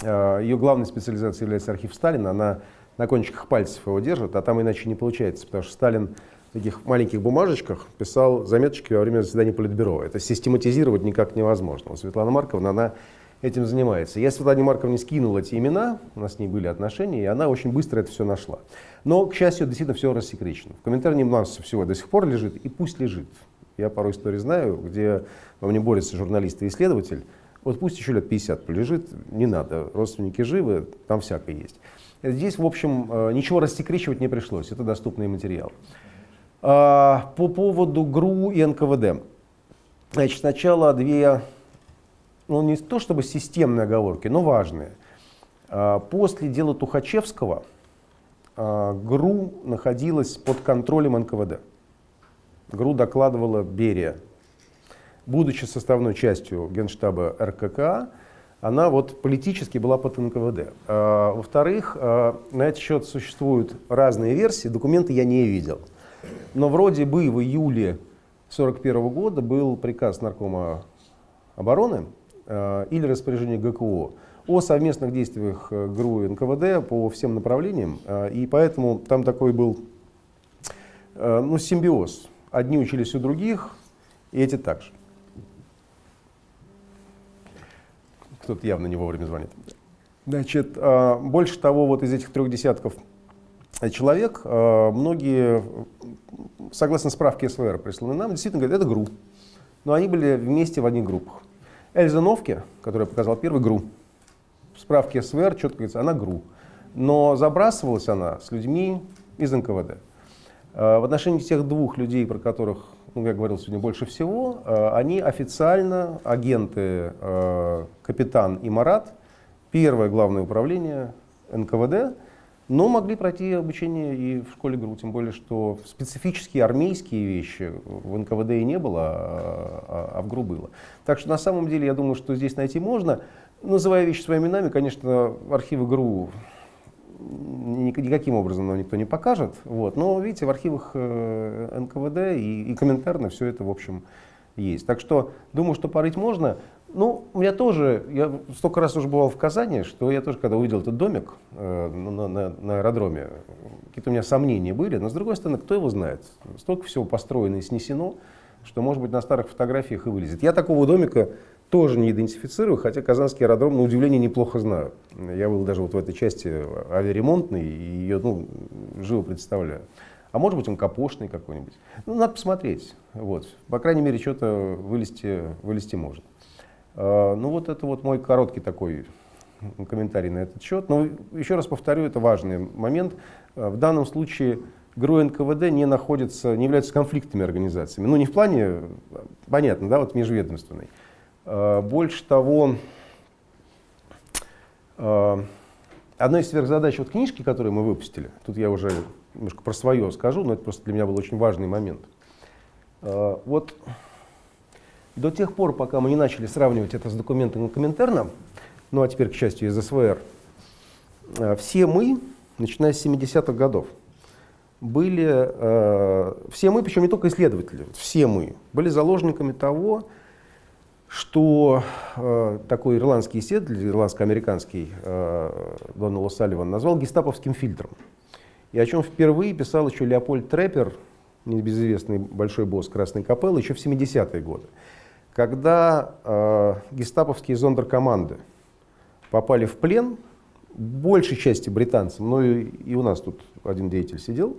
B: А, Ее главной специализацией является архив Сталина. Она на кончиках пальцев его держит, а там иначе не получается, потому что Сталин в таких маленьких бумажечках писал заметочки во время заседания Политбюро. Это систематизировать никак невозможно. Светлана Марковна, она этим занимается. Я Светлане Марковне скинул эти имена, у нас с ней были отношения, и она очень быстро это все нашла. Но, к счастью, действительно все рассекречено. В комментарии масса всего до сих пор лежит, и пусть лежит. Я пару историй знаю, где во мне борется журналист и исследователь. Вот пусть еще лет 50 полежит, не надо, родственники живы, там всякое есть. Здесь, в общем, э, ничего рассекречивать не пришлось, это доступный материал. А, по поводу ГРУ и НКВД. Значит, сначала две, ну не то чтобы системные оговорки, но важные. А, после дела Тухачевского а, ГРУ находилась под контролем НКВД. ГРУ докладывала Берия. Будучи составной частью Генштаба РККА, она вот политически была под НКВД. А, Во-вторых, на этот счет существуют разные версии, документы я не видел. Но вроде бы в июле 1941 года был приказ Наркома обороны или распоряжение ГКО о совместных действиях э, ГРУ и НКВД по всем направлениям. А, и поэтому там такой был э, ну, симбиоз. Одни учились у других, и эти также. Кто-то явно не вовремя звонит. Значит, больше того, вот из этих трех десятков человек, многие, согласно справке СВР, присланной нам, действительно говорят, это ГРУ. Но они были вместе в одних группах. Эльза Новке, которая показала первый ГРУ, в справке СВР четко говорится, она ГРУ. Но забрасывалась она с людьми из НКВД. А, в отношении тех двух людей, про которых ну, я говорил сегодня больше всего, э, они официально агенты э, Капитан и Марат, первое главное управление НКВД, но могли пройти обучение и в школе ГРУ, тем более, что специфические армейские вещи в НКВД и не было, а, а в ГРУ было. Так что на самом деле я думаю, что здесь найти можно. Называя вещи своими именами, конечно, архивы ГРУ никаким образом нам никто не покажет. Вот. Но, видите, в архивах э, НКВД и, и комментарно все это, в общем, есть. Так что, думаю, что порыть можно. Ну, у меня тоже, я столько раз уже бывал в Казани, что я тоже, когда увидел этот домик э, на, на, на аэродроме, какие-то у меня сомнения были. Но, с другой стороны, кто его знает? Столько всего построено и снесено, что, может быть, на старых фотографиях и вылезет. Я такого домика тоже не идентифицирую, хотя Казанский аэродром, на удивление, неплохо знаю. Я был даже вот в этой части авиаремонтной, и ее ну, живо представляю. А может быть, он капошный какой-нибудь. Ну, надо посмотреть. Вот. По крайней мере, что-то вылезти, вылезти может. А, ну, вот это вот мой короткий такой комментарий на этот счет. Но еще раз повторю, это важный момент. А, в данном случае ГРУ НКВД не находятся, не являются конфликтными организациями. Ну, не в плане, понятно, да, вот межведомственной. Э, больше того, э, одна из сверхзадач вот книжки, которую мы выпустили, тут я уже немножко про свое скажу, но это просто для меня был очень важный момент. Э, вот до тех пор, пока мы не начали сравнивать это с документом Коминтерна, ну а теперь, к счастью, из СВР, все мы, начиная с 70-х годов, были, все мы, причем не только исследователи, все мы, были заложниками того, что э, такой ирландский исследователь, ирландско-американский э, Дональд Салливан назвал гестаповским фильтром. И о чем впервые писал еще Леопольд Треппер, небезызвестный большой босс Красной Капеллы, еще в 70-е годы. Когда э, гестаповские зондеркоманды попали в плен, большей части британцам, но и, и у нас тут один деятель сидел,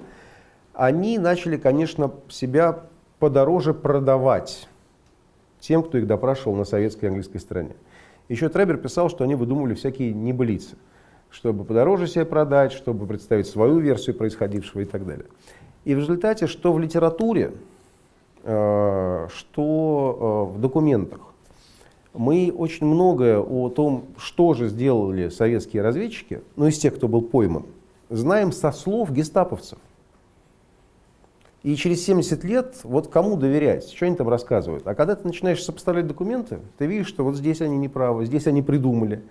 B: они начали, конечно, себя подороже продавать тем, кто их допрашивал на советской и английской стороне. Еще Требер писал, что они выдумывали всякие небылицы, чтобы подороже себе продать, чтобы представить свою версию происходившего и так далее. И в результате, что в литературе, что э, в документах, мы очень многое о том, что же сделали советские разведчики, ну из тех, кто был пойман, знаем со слов гестаповцев. И через 70 лет, вот кому доверять, что они там рассказывают. А когда ты начинаешь сопоставлять документы, ты видишь, что вот здесь они неправы, здесь они придумали,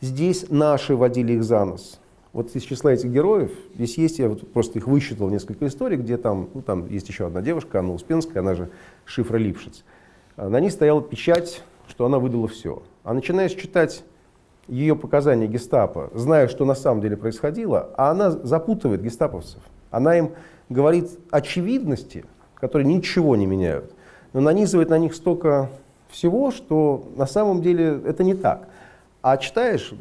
B: здесь наши водили их за нос. Вот из числа этих героев, здесь есть, я вот просто их высчитал несколько историй, где там, ну там есть еще одна девушка, Анна Успенская, она же Шифра Липшиц. На ней стояла печать, что она выдала все. А начинаешь читать ее показания гестапо, зная, что на самом деле происходило, а она запутывает гестаповцев. Она им говорит очевидности, которые ничего не меняют, но нанизывает на них столько всего, что на самом деле это не так. А читаешь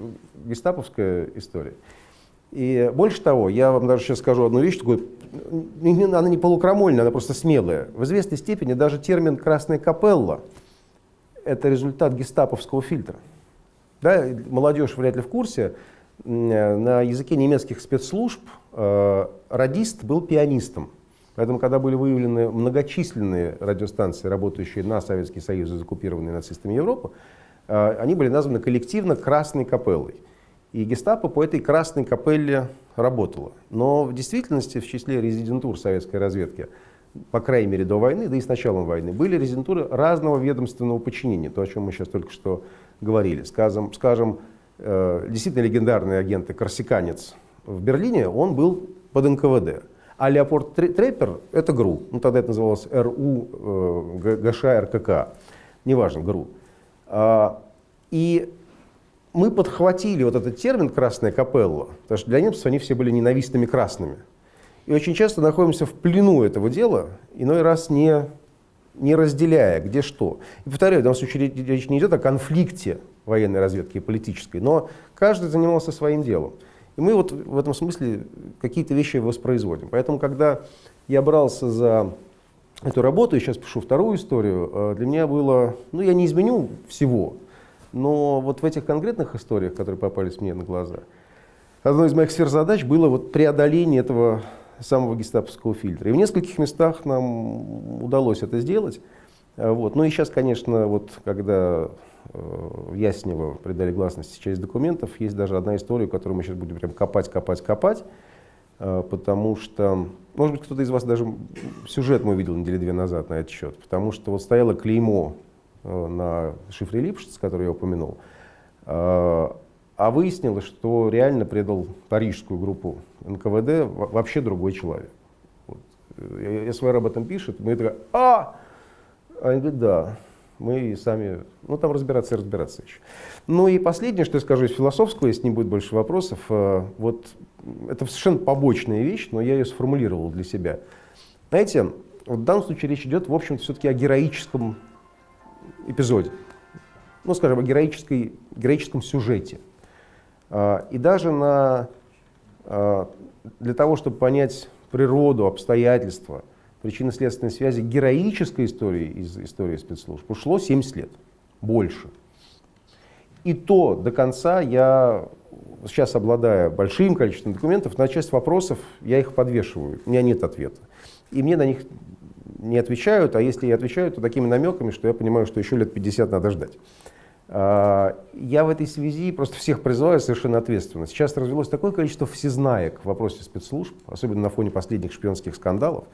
B: гестаповская история. И больше того, я вам даже сейчас скажу одну вещь, такую, она не полукрамольная, она просто смелая. В известной степени даже термин «красная капелла» — это результат гестаповского фильтра. Да, молодежь вряд ли в курсе, на языке немецких спецслужб радист был пианистом. Поэтому, когда были выявлены многочисленные радиостанции, работающие на Советский Союз и закупированные нацистами Европы, они были названы коллективно «Красной капеллой». И гестапо по этой «Красной капелле» работало. Но в действительности в числе резидентур советской разведки, по крайней мере до войны, да и с началом войны, были резидентуры разного ведомственного подчинения, то, о чем мы сейчас только что говорили. Скажем, скажем э, действительно легендарный агент и корсиканец в Берлине, он был под НКВД. А Леопольд Треппер — это ГРУ. Ну, тогда это называлось РУ, э, ГШ, РКК. Неважно, ГРУ. А, и мы подхватили вот этот термин «красная капелла», потому что для немцев они все были ненавистными красными. И очень часто находимся в плену этого дела, иной раз не, не разделяя, где что. И повторяю, в данном случае речь не идет о конфликте военной разведки и политической, но каждый занимался своим делом. И мы вот в этом смысле какие-то вещи воспроизводим. Поэтому, когда я брался за эту работу, и сейчас пишу вторую историю, э, для меня было, ну я не изменю всего, но вот в этих конкретных историях, которые попались мне на глаза, одной из моих сфер задач было вот преодоление этого самого гестаповского фильтра. И в нескольких местах нам удалось это сделать. А вот. Ну и сейчас, конечно, вот когда э, в Яснево придали гласности часть документов, есть даже одна история, которую мы сейчас будем прям копать, копать, копать, э, потому что, может быть, кто-то из вас даже сюжет мы видел недели две назад на этот счет, потому что вот стояло клеймо на шифре Липшиц, который я упомянул. Э, а выяснилось, что реально предал парижскую группу НКВД вообще другой человек. Вот. Э, СВР об этом пишет, мы такая, а! Они говорят, да, мы сами, ну там разбираться и разбираться еще. Ну и последнее, что я скажу из философского, если не будет больше вопросов, вот это совершенно побочная вещь, но я ее сформулировал для себя. Знаете, вот в данном случае речь идет, в общем-то, все-таки о героическом эпизоде, ну, скажем, о героической, героическом сюжете. А, и даже на, а, для того, чтобы понять природу, обстоятельства, причинно-следственной связи героической истории из истории спецслужб ушло 70 лет, больше. И то до конца я, сейчас обладая большим количеством документов, на часть вопросов я их подвешиваю, у меня нет ответа. И мне на них не отвечают, а если и отвечают, то такими намеками, что я понимаю, что еще лет 50 надо ждать. А, я в этой связи просто всех призываю совершенно ответственно. Сейчас развелось такое количество всезнаек в вопросе спецслужб, особенно на фоне последних шпионских скандалов.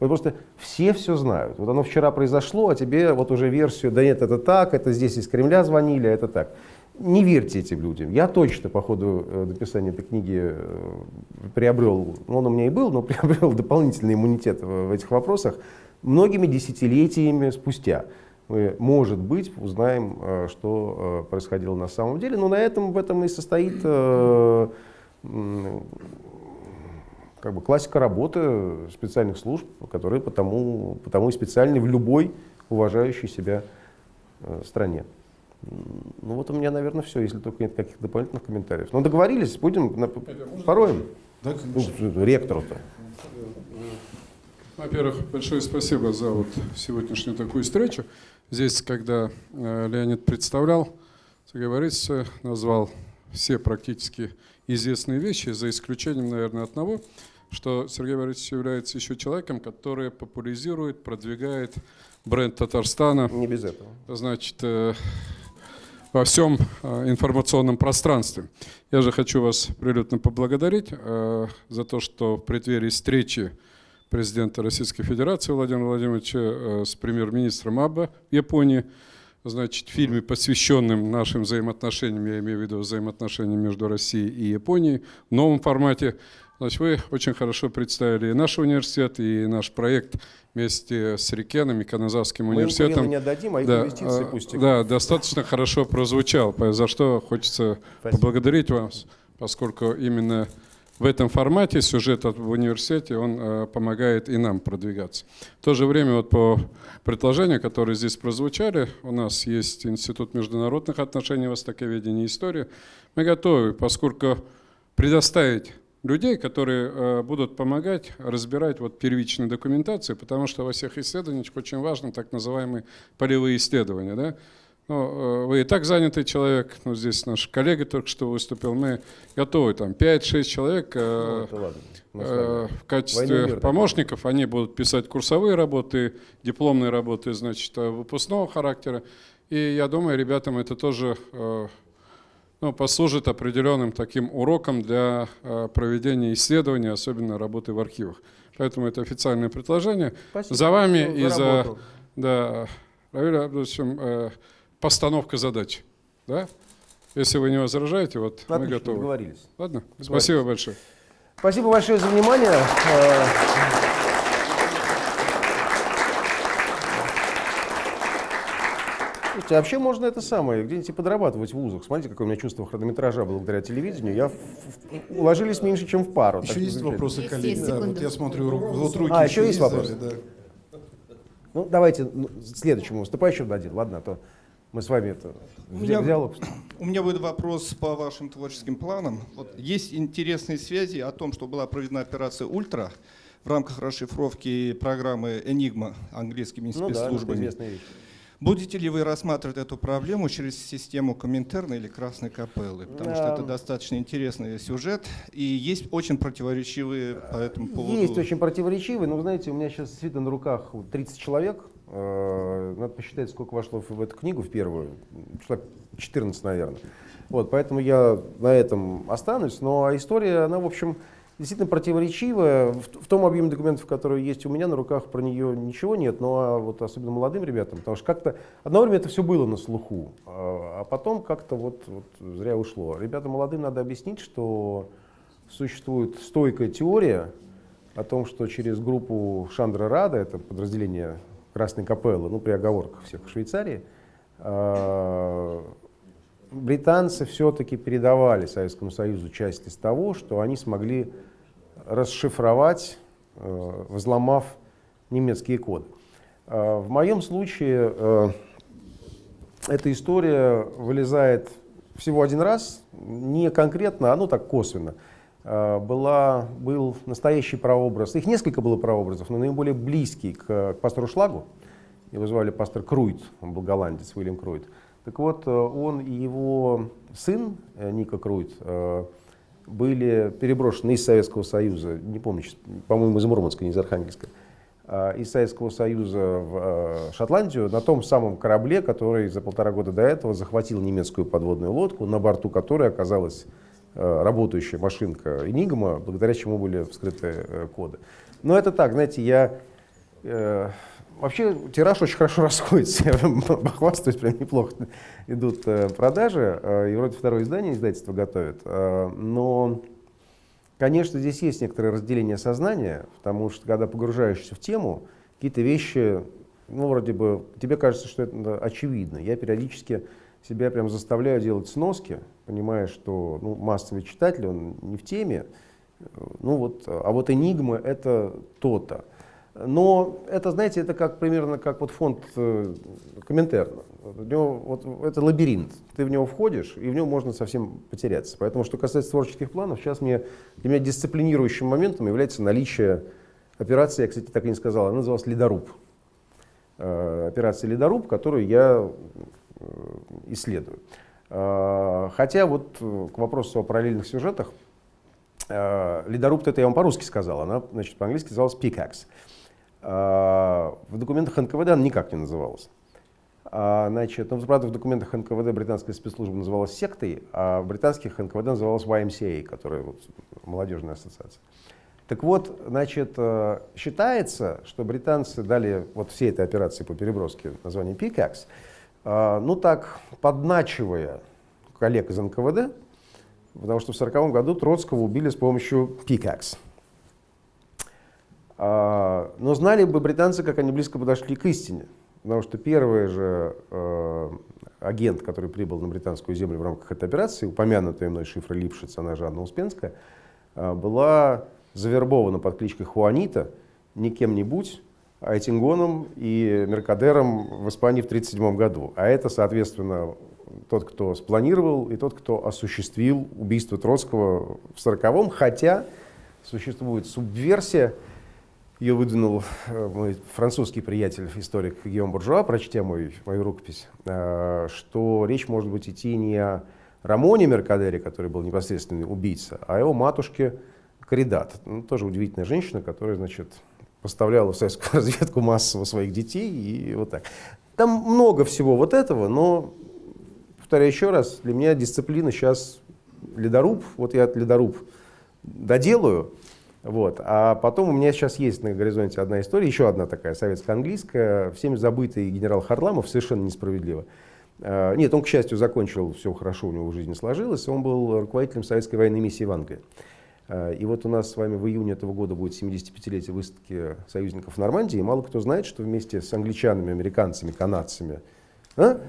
B: Вот просто все все знают. Вот оно вчера произошло, а тебе вот уже версию, да нет, это так, это здесь из Кремля звонили, а это так. Не верьте этим людям. Я точно по ходу э, написания этой книги э, приобрел, ну он у меня и был, но (laughs) приобрел дополнительный иммунитет в этих вопросах многими десятилетиями спустя. Мы, может быть, узнаем, э, что происходило на самом деле. Но на этом в этом и состоит как бы классика работы специальных служб, которые потому, потому и специальны в любой уважающей себя стране. Ну вот у меня, наверное, все, если только нет каких-то дополнительных комментариев. Но договорились, будем на, пороем. Да, ну, ректору-то.
D: Во-первых, большое спасибо за вот сегодняшнюю такую встречу. Здесь, когда э, Леонид представлял, Борисович назвал все практически известные вещи, за исключением, наверное, одного, что Сергей Борисович является еще человеком, который популяризирует, продвигает бренд Татарстана.
B: Не без этого.
D: Значит, э, во всем э, информационном пространстве. Я же хочу вас прилюдно поблагодарить за то, что в преддверии встречи президента Российской Федерации Владимира Владимировича э, с премьер-министром Аба Японии, значит, в фильме, посвященном нашим взаимоотношениям, я имею в виду взаимоотношениям между Россией и Японией, в новом формате. Значит, вы очень хорошо представили и наш университет, и наш проект вместе с Рикеном и Каназавским университетом.
B: Мы не отдадим, а
D: да,
B: инвестиции а, пусть.
D: Да, достаточно хорошо прозвучал, за что хочется Спасибо. поблагодарить вас, поскольку именно в этом формате сюжет в университете, он э, помогает и нам продвигаться. В то же время вот по предложениям, которые здесь прозвучали, у нас есть Институт международных отношений, востоковедения и истории. Мы готовы, поскольку предоставить людей, которые э, будут помогать разбирать вот первичную документацию, потому что во всех исследованиях очень важно так называемые полевые исследования. Да? Ну, э, вы и так занятый человек, ну, здесь наш коллега только что выступил, мы готовы, там, 5-6 человек э,
B: Ну, ладно.
D: Э, в качестве
B: мир
D: помощников, они будут писать курсовые работы, дипломные работы, значит, выпускного характера, и я думаю, ребятам это тоже э, ну, послужит определенным таким уроком для э, проведения исследований, особенно работы в архивах. Поэтому это официальное предложение.
B: Спасибо.
D: За вами и за да, Равиль Абдуловичем, э, постановка задач. Да? Если вы не возражаете, вот мы
B: Отлично,
D: готовы.
B: договорились.
D: Ладно? Спасибо большое.
B: Спасибо большое за внимание. Слушайте, а вообще можно это самое, где-нибудь подрабатывать в вузах. Смотрите, какое у меня чувство хронометража благодаря телевидению. Я в- в- уложились меньше, чем в пару.
A: Еще есть
B: замечательно.
A: вопросы,
E: Есть,
A: коллеги?
E: есть,
A: Да, вот я смотрю, вот руки
B: А, еще есть вопросы?
A: да.
B: Ну, давайте ну, следующему выступающему дадим, ладно, а то мы с вами это в
F: меня-
B: ди- диалог.
F: У меня будет вопрос по вашим творческим планам. Вот есть интересные связи о том, что была проведена операция «Ультра» в рамках расшифровки программы «Энигма» английскими
B: Ну да, это
F: спецслужбами.
B: известная вещь.
F: Будете ли вы рассматривать эту проблему через систему Коминтерна или Красной Капеллы? Потому что это достаточно интересный сюжет, и есть очень противоречивые по этому поводу...
B: Есть очень противоречивые, но, вы знаете, у меня сейчас действительно на руках вот 30 человек. Э, Надо посчитать, сколько вошло в в эту книгу, в первую. Человек 14, наверное. Вот, поэтому я на этом останусь. Но история, она, в общем, действительно противоречивая. В, в том объеме документов, которые есть у меня на руках, про нее ничего нет. Но а вот особенно молодым ребятам, потому что как-то одно время это все было на слуху, а а потом как-то вот, вот зря ушло. Ребятам молодым надо объяснить, что существует стойкая теория о том, что через группу Шандра Рада, это подразделение Красной Капеллы, ну при оговорках всех в Швейцарии, э, британцы все-таки передавали Советскому Союзу часть из того, что они смогли расшифровать, э, взломав немецкие коды. Э, В моем случае э, эта история вылезает всего один раз, не конкретно, а ну так косвенно. Была, был настоящий прообраз, их несколько было прообразов, но наиболее близкий к, к пастору Шлагу. Его звали пастор Круйт, он был голландец, Уильям Круйт. Так вот, он и его сын, Ника Круйт, были переброшены из Советского Союза, не помню, по-моему, из Мурманска, не из Архангельска, а, из Советского Союза в э, Шотландию на том самом корабле, который за полтора года до этого захватил немецкую подводную лодку, на борту которой оказалась э, работающая машинка Enigma, благодаря чему были вскрыты э, коды. Но это так, знаете, я... Вообще тираж очень хорошо (laughs) расходится, я похвастаюсь, прям неплохо идут э, продажи, э, и вроде второе издание издательство готовит, э, но, конечно, здесь есть некоторое разделение сознания, потому что когда погружаешься в тему, какие-то вещи, ну, вроде бы, тебе кажется, что это очевидно. Я периодически себя прям заставляю делать сноски, понимая, что ну, массовый читатель, он не в теме, ну вот, а вот «Энигма» — это то-то. Но это, знаете, это как примерно как вот фонд э, Коминтерна. Него, вот, это лабиринт. Ты в него входишь, и в нем можно совсем потеряться. Поэтому, что касается творческих планов, сейчас мне, для меня дисциплинирующим моментом является наличие операции, я, кстати, так и не сказал, она называлась «Ледоруб». Э, операция «Ледоруб», которую я э, исследую. Э, Хотя вот э, к вопросу о параллельных сюжетах, э, «Ледоруб» это я вам по-русски сказал, она, значит, по-английски называлась «Pickaxe». А, В документах НКВД она никак не называлась. А, Значит, ну, правда, в документах НКВД британская спецслужба называлась сектой, а в британских НКВД называлась YMCA, которая вот, молодежная ассоциация. Так вот, значит, э, считается, что британцы дали вот всей этой операции по переброске название Pickaxe, э, ну так, подначивая коллег из НКВД, потому что в 1940 году Троцкого убили с помощью Pickaxe. А, Но знали бы британцы, как они близко подошли к истине. Потому что первый же э, агент, который прибыл на британскую землю в рамках этой операции, упомянутая мной шифра Липшиц, она же Анна Успенская, э, была завербована под кличкой Хуанита не кем-нибудь, а Этингоном и Меркадером в Испании в 1937 году. А это, соответственно, тот, кто спланировал и тот, кто осуществил убийство Троцкого в 1940-м, хотя существует субверсия, Ее выдвинул э, мой французский приятель, историк Гиом Буржуа, прочтя мой, мою рукопись, э, что речь может быть идти не о Рамоне Меркадере, который был непосредственный убийца, а о его матушке Каридат. Ну, тоже удивительная женщина, которая, значит, поставляла в советскую (laughs) разведку массово своих детей и вот так. Там много всего вот этого, но, повторяю еще раз, для меня дисциплина сейчас ледоруб, вот я ледоруб доделаю, вот. А потом у меня сейчас есть на горизонте одна история, еще одна такая советско-английская, всеми забытый генерал Харламов, совершенно несправедливо. А, нет, он, к счастью, закончил, все хорошо у него в жизни сложилось, он был руководителем советской военной миссии в Англии. А, и вот у нас с вами в июне этого года будет 75-летие выставки союзников в Нормандии, и мало кто знает, что вместе с англичанами, американцами, канадцами, а?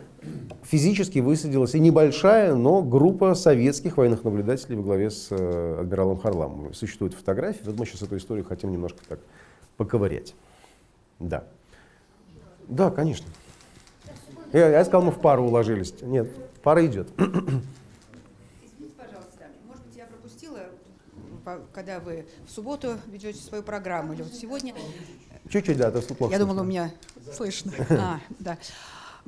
B: физически высадилась и небольшая, но группа советских военных наблюдателей во главе с э, адмиралом Харламовым. Существуют фотографии, вот мы сейчас эту историю хотим немножко так поковырять. Да. Да, конечно. Я, я сказал, мы в пару уложились. Нет, пара идет. (clears throat)
E: Извините, пожалуйста, может быть, я пропустила, когда вы в субботу ведете свою программу, или вот сегодня.
B: Чуть-чуть, да, это плохо.
E: Я думала, у меня слышно. (laughs) А, да.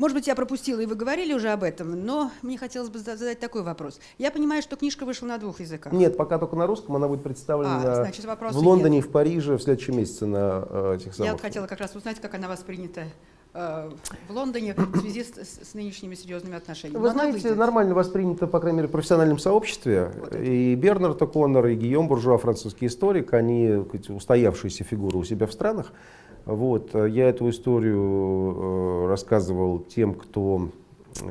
E: Может быть, я пропустила, и вы говорили уже об этом, но мне хотелось бы задать такой вопрос. Я понимаю, что книжка вышла на двух языках.
B: Нет, пока только на русском, она будет представлена а, значит, в Лондоне нет. и в Париже в следующем месяце на э, этих самых.
E: Я вот хотела как раз узнать, как она воспринята э, в Лондоне в связи с, с нынешними серьезными отношениями.
B: Вы знаете, выйдет? нормально воспринято, по крайней мере, в профессиональном сообществе. Вот и Бернард О'Коннор, и Гийом Буржуа, французский историк, они устоявшиеся фигуры у себя в странах. Вот, э, я эту историю э, рассказывал тем, кто,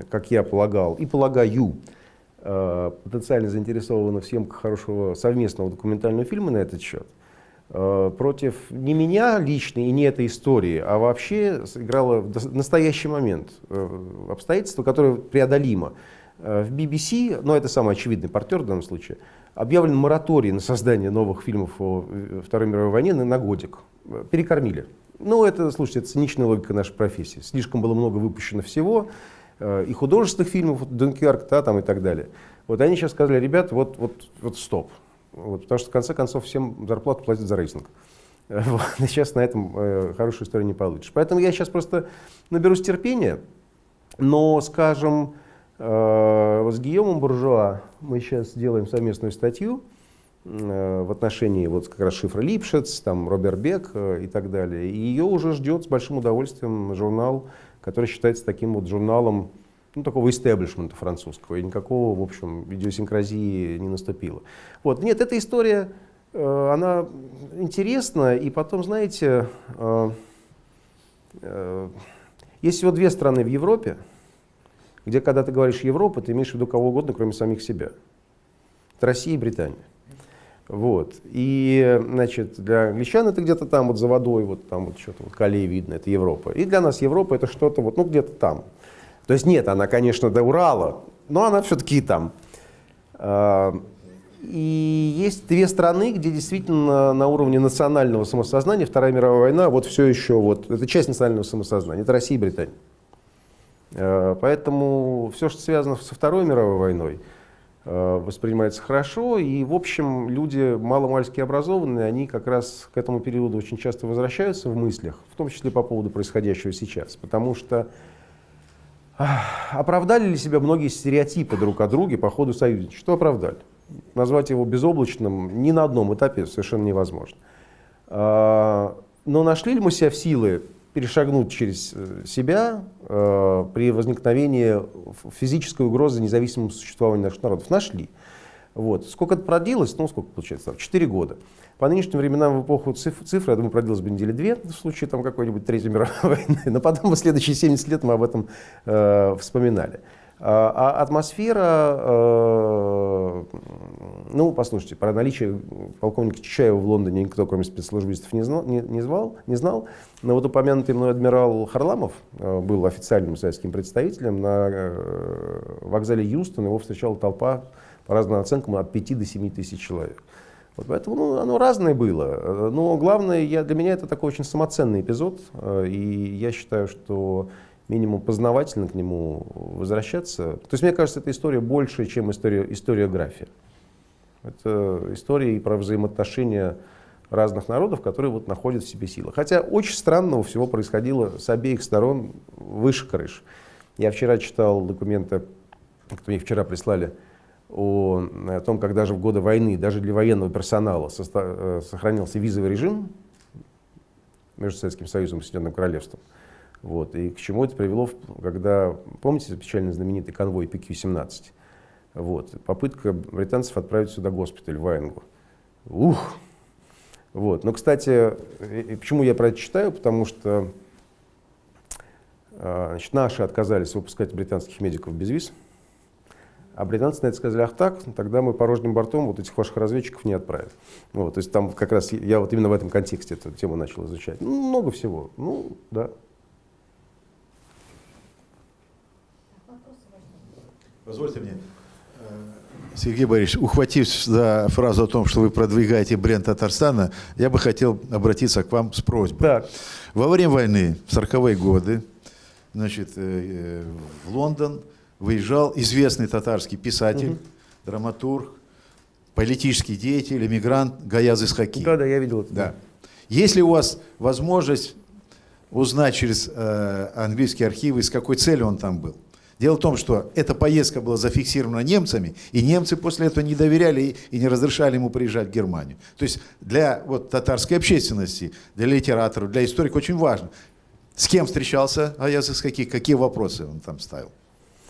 B: как я полагал, и полагаю, э, потенциально заинтересованы в съемках хорошего совместного документального фильма на этот счет. Против не меня лично и не этой истории, а вообще сыграло в настоящий момент обстоятельство, которое преодолимо. В BBC, но это самый очевидный партнер в данном случае, объявлен мораторий на создание новых фильмов о Второй мировой войне на годик. Перекормили. Ну, это, слушайте, это циничная логика нашей профессии. Слишком было много выпущено всего, э, и художественных фильмов, вот, Дункерк, да, там и так далее. Вот они сейчас сказали, ребят, вот, вот, вот стоп. Вот, потому что в конце концов всем зарплату платят за рейтинг. (laughs) Вот, сейчас на этом э, хорошую историю не получишь. Поэтому я сейчас просто наберусь терпения, но, скажем, э, с Гийомом Буржуа мы сейчас делаем совместную статью, в отношении вот как раз шифра Липшец, там Роберт Бек э, и так далее. И ее уже ждет с большим удовольствием журнал, который считается таким вот журналом ну, такого истеблишмента французского, и никакого, в общем, идиосинкразии не наступило. Вот. Нет, эта история, э, она интересна, и потом, знаете, есть всего две страны в Европе, где, когда ты говоришь Европа, ты имеешь в виду кого угодно, кроме самих себя. Это Россия и Британия. Вот. И, значит, для англичан это где-то там вот за водой, вот там вот что-то вот колей видно, это Европа. И для нас Европа это что-то вот, ну, где-то там. То есть нет, она, конечно, до Урала, но она все-таки там. А, и есть две страны, где действительно на уровне национального самосознания Вторая мировая война вот все еще, вот, это часть национального самосознания, это Россия и Британия. А, поэтому все, что связано со Второй мировой войной, воспринимается хорошо. И, в общем, люди маломальски образованные, они как раз к этому периоду очень часто возвращаются в мыслях, в том числе по поводу происходящего сейчас. Потому что оправдали ли себя многие стереотипы друг о друге по ходу союзничества? Что оправдали? Назвать его безоблачным ни на одном этапе совершенно невозможно. А, но нашли ли мы себя в силы перешагнуть через э, себя э, при возникновении физической угрозы независимому существованию наших народов. Нашли. Вот. Сколько это продлилось? Ну, сколько получается? Четыре года. По нынешним временам в эпоху цифр, цифры, я думаю, продлилось бы недели две в случае там, какой-нибудь Третьей мировой (laughs) войны. Но потом (laughs) в следующие 70 лет мы об этом э, вспоминали. А, а атмосфера, э, ну, послушайте, про наличие полковника Чичаева в Лондоне никто, кроме спецслужбистов, не знал, не, звал, не знал. Но вот упомянутый мной адмирал Харламов э, был официальным советским представителем. На э, вокзале Юстон его встречала толпа, по разным оценкам, от 5 до 7 тысяч человек. Вот поэтому ну, оно разное было. Но главное, я, для меня это такой очень самоценный эпизод. И я считаю, что минимум познавательно к нему возвращаться. То есть, мне кажется, эта история больше, чем история, историография. Это история и про взаимоотношения разных народов, которые вот находят в себе силы. Хотя очень странного всего происходило с обеих сторон выше крыш. Я вчера читал документы, которые мне вчера прислали, о, о том, как даже в годы войны, даже для военного персонала э, сохранился визовый режим между Советским Союзом и Соединенным Королевством. Вот. И к чему это привело, когда, помните, печально знаменитый конвой PQ-17? Вот. Попытка британцев отправить сюда госпиталь в Ваенгу. Ух! Вот. Но, кстати, почему я про это читаю? Потому что а, значит, наши отказались выпускать британских медиков без виз. А британцы на это сказали, ах так, тогда мы порожним бортом вот этих ваших разведчиков не отправим. Вот, то есть там как раз я вот именно в этом контексте эту тему начал изучать. Ну, много всего. Ну, да.
C: Позвольте мне, э, Сергей Борисович, ухватившись за фразу о том, что вы продвигаете бренд Татарстана, я бы хотел обратиться к вам с просьбой.
B: Так.
C: Во время войны, в 40-е годы, значит, э, в Лондон выезжал известный татарский писатель, угу. драматург, политический деятель, эмигрант Гаяз Исхаки.
B: Да, да, я видел это.
C: Да. Есть ли у вас возможность узнать через э, английские архивы, с какой целью он там был? Дело в том, что эта поездка была зафиксирована немцами, и немцы после этого не доверяли и, не разрешали ему приезжать в Германию. То есть для вот, татарской общественности, для литераторов, для историков очень важно, с кем встречался Аяз из каких, какие вопросы он там ставил.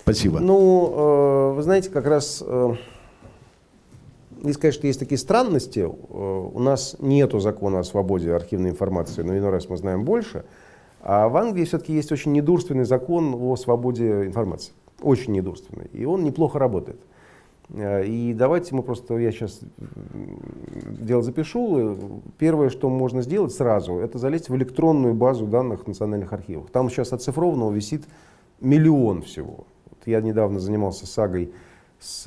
C: Спасибо.
B: Ну, э, вы знаете, как раз, не сказать, что есть такие странности. Э, у нас нет закона о свободе архивной информации, но иной раз мы знаем больше. А в Англии все-таки есть очень недурственный закон о свободе информации. Очень недурственный. И он неплохо работает. Э, и давайте мы просто, я сейчас дело запишу. Первое, что можно сделать сразу, это залезть в электронную базу данных национальных архивов. Там сейчас оцифрованного висит миллион всего. Вот я недавно занимался сагой с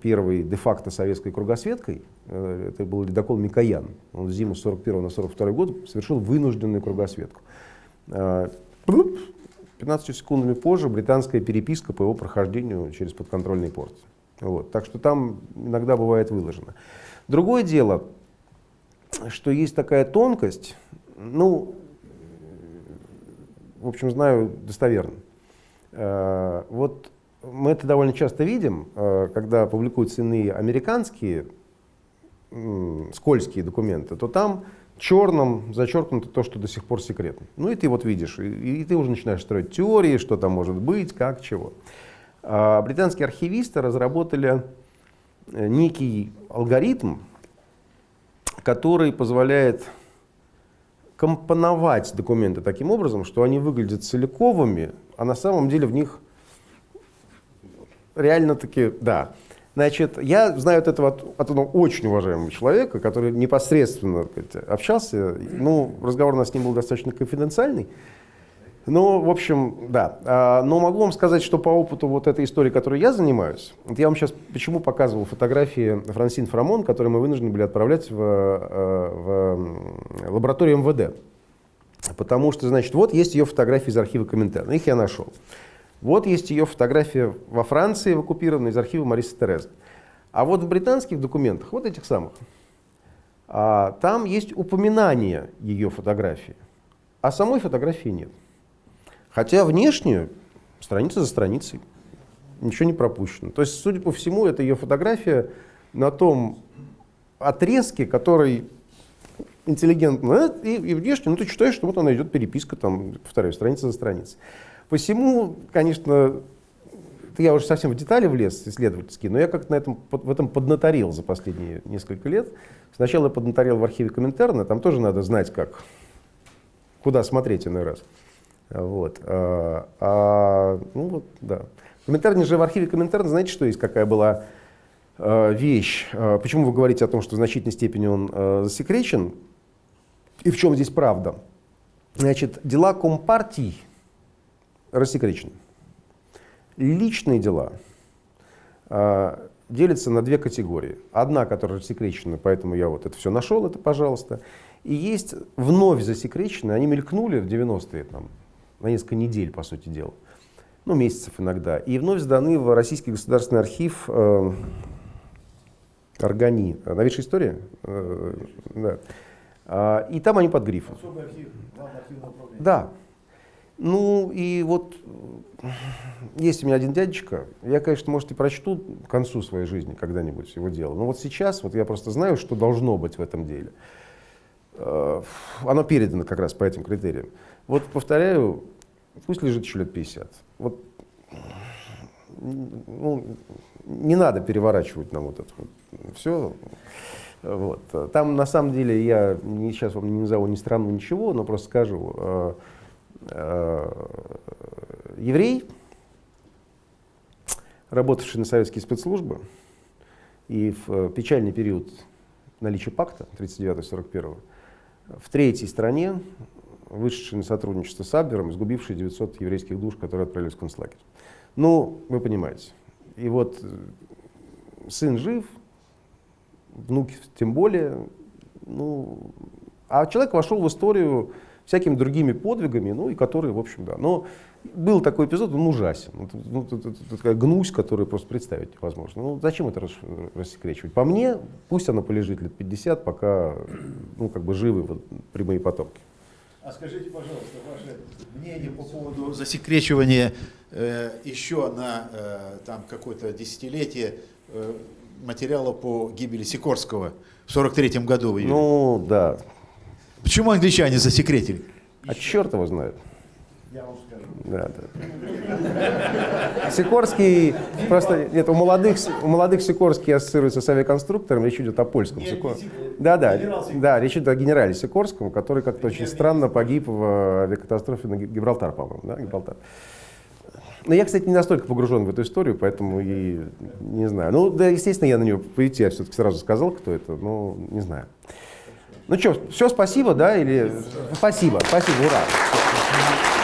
B: первой де-факто советской кругосветкой. Э, это был ледокол Микоян. Он зиму с 41 на 42 год совершил вынужденную кругосветку. 15 э, секундами позже британская переписка по его прохождению через подконтрольный порт. Вот. Так что там иногда бывает выложено. Другое дело, что есть такая тонкость, ну, в общем, знаю достоверно. Э, вот мы это довольно часто видим, э, когда публикуются иные американские скользкие документы, то там черным зачеркнуто то, что до сих пор секретно. Ну и ты вот видишь, и, и ты уже начинаешь строить теории, что там может быть, как, чего. А британские архивисты разработали э, некий алгоритм, который позволяет компоновать документы таким образом, что они выглядят целиковыми, а на самом деле в них реально-таки, да, Значит, я знаю от этого от, от одного очень уважаемого человека, который непосредственно сказать, общался. Ну, разговор у нас с ним был достаточно конфиденциальный. Ну, в общем, да. А, но могу вам сказать, что по опыту вот этой истории, которой я занимаюсь, я вам сейчас почему показывал фотографии Франсин Фрамон, которые мы вынуждены были отправлять в, э, в лабораторию МВД. Потому что, значит, вот есть ее фотографии из архива Коминтерна. Их я нашел. Вот есть ее фотография во Франции, оккупированной, из архива Марисы Терезы. А вот в британских документах, вот этих самых, а, там есть упоминание ее фотографии, а самой фотографии нет. Хотя внешне, страница за страницей, ничего не пропущено. То есть, судя по всему, это ее фотография на том отрезке, который интеллигентно, и, и внешне, ну ты читаешь, что вот она идет переписка, там, повторяю, страница за страницей. Посему, конечно, я уже совсем в детали влез исследовательские, но я как-то на этом, в этом поднаторил за последние несколько лет. Сначала я поднаторил в архиве Коминтерна, там тоже надо знать, как, куда смотреть иной раз. Вот. А, а, ну вот, да. Коминтерне же в архиве Коминтерна, знаете, что есть, какая была а, вещь? А, почему вы говорите о том, что в значительной степени он а, засекречен? И в чем здесь правда? Значит, дела Компартии рассекречены. Личные дела э, делятся на две категории. Одна, которая рассекречена, поэтому я вот это все нашел, это пожалуйста. И есть вновь засекреченные, они мелькнули в 90-е, там, на несколько недель, по сути дела, ну, месяцев иногда, и вновь сданы в Российский государственный архив э, Органи. Новейшая история? Э, да. А, и там они под грифом. Да. Ну и вот есть у меня один дядечка, я, конечно, может, и прочту к концу своей жизни когда-нибудь его дело, но вот сейчас вот я просто знаю, что должно быть в этом деле. Э, оно передано как раз по этим критериям. Вот повторяю, пусть лежит еще лет 50. Вот, ну, не надо переворачивать нам вот это вот все. Вот. Там на самом деле я сейчас вам не назову ни страну, ничего, но просто скажу, э, э, еврей, работавший на советские спецслужбы, и в печальный период наличия пакта 39-41 в третьей стране, вышедший на сотрудничество с Абвером, изгубивший 900 еврейских душ, которые отправились в концлагерь. Ну, вы понимаете. И вот э, сын жив, внуки тем более. Ну, а человек вошел в историю всякими другими подвигами, ну и которые, в общем, да. Но был такой эпизод, он ужасен. Ну, это, это, это такая гнусь, которую просто представить невозможно. Ну, зачем это рас, рассекречивать? По мне, пусть она полежит лет 50, пока ну, как бы живы вот, прямые потомки.
C: А скажите, пожалуйста, ваше мнение по поводу засекречивания э, еще на э, там какое-то десятилетие э, материала по гибели Сикорского в 43 году. В
B: ну, да.
C: Почему англичане засекретили?
B: А черт его знает. Я вам скажу. Да, да. Сикорский, просто, нет, у молодых, у молодых Сикорский ассоциируется с авиаконструктором, речь идет о польском Сикорском. Да, да, да, речь идет о генерале Сикорском, который как-то очень странно погиб в авиакатастрофе на Гибралтар, по-моему, да, Гибралтар. Но я, кстати, не настолько погружен в эту историю, поэтому и не знаю. Ну, да, естественно, я на нее пойти, я все-таки сразу сказал, кто это, но не знаю. Ну что, все, спасибо, да, или... Спасибо, спасибо, ура.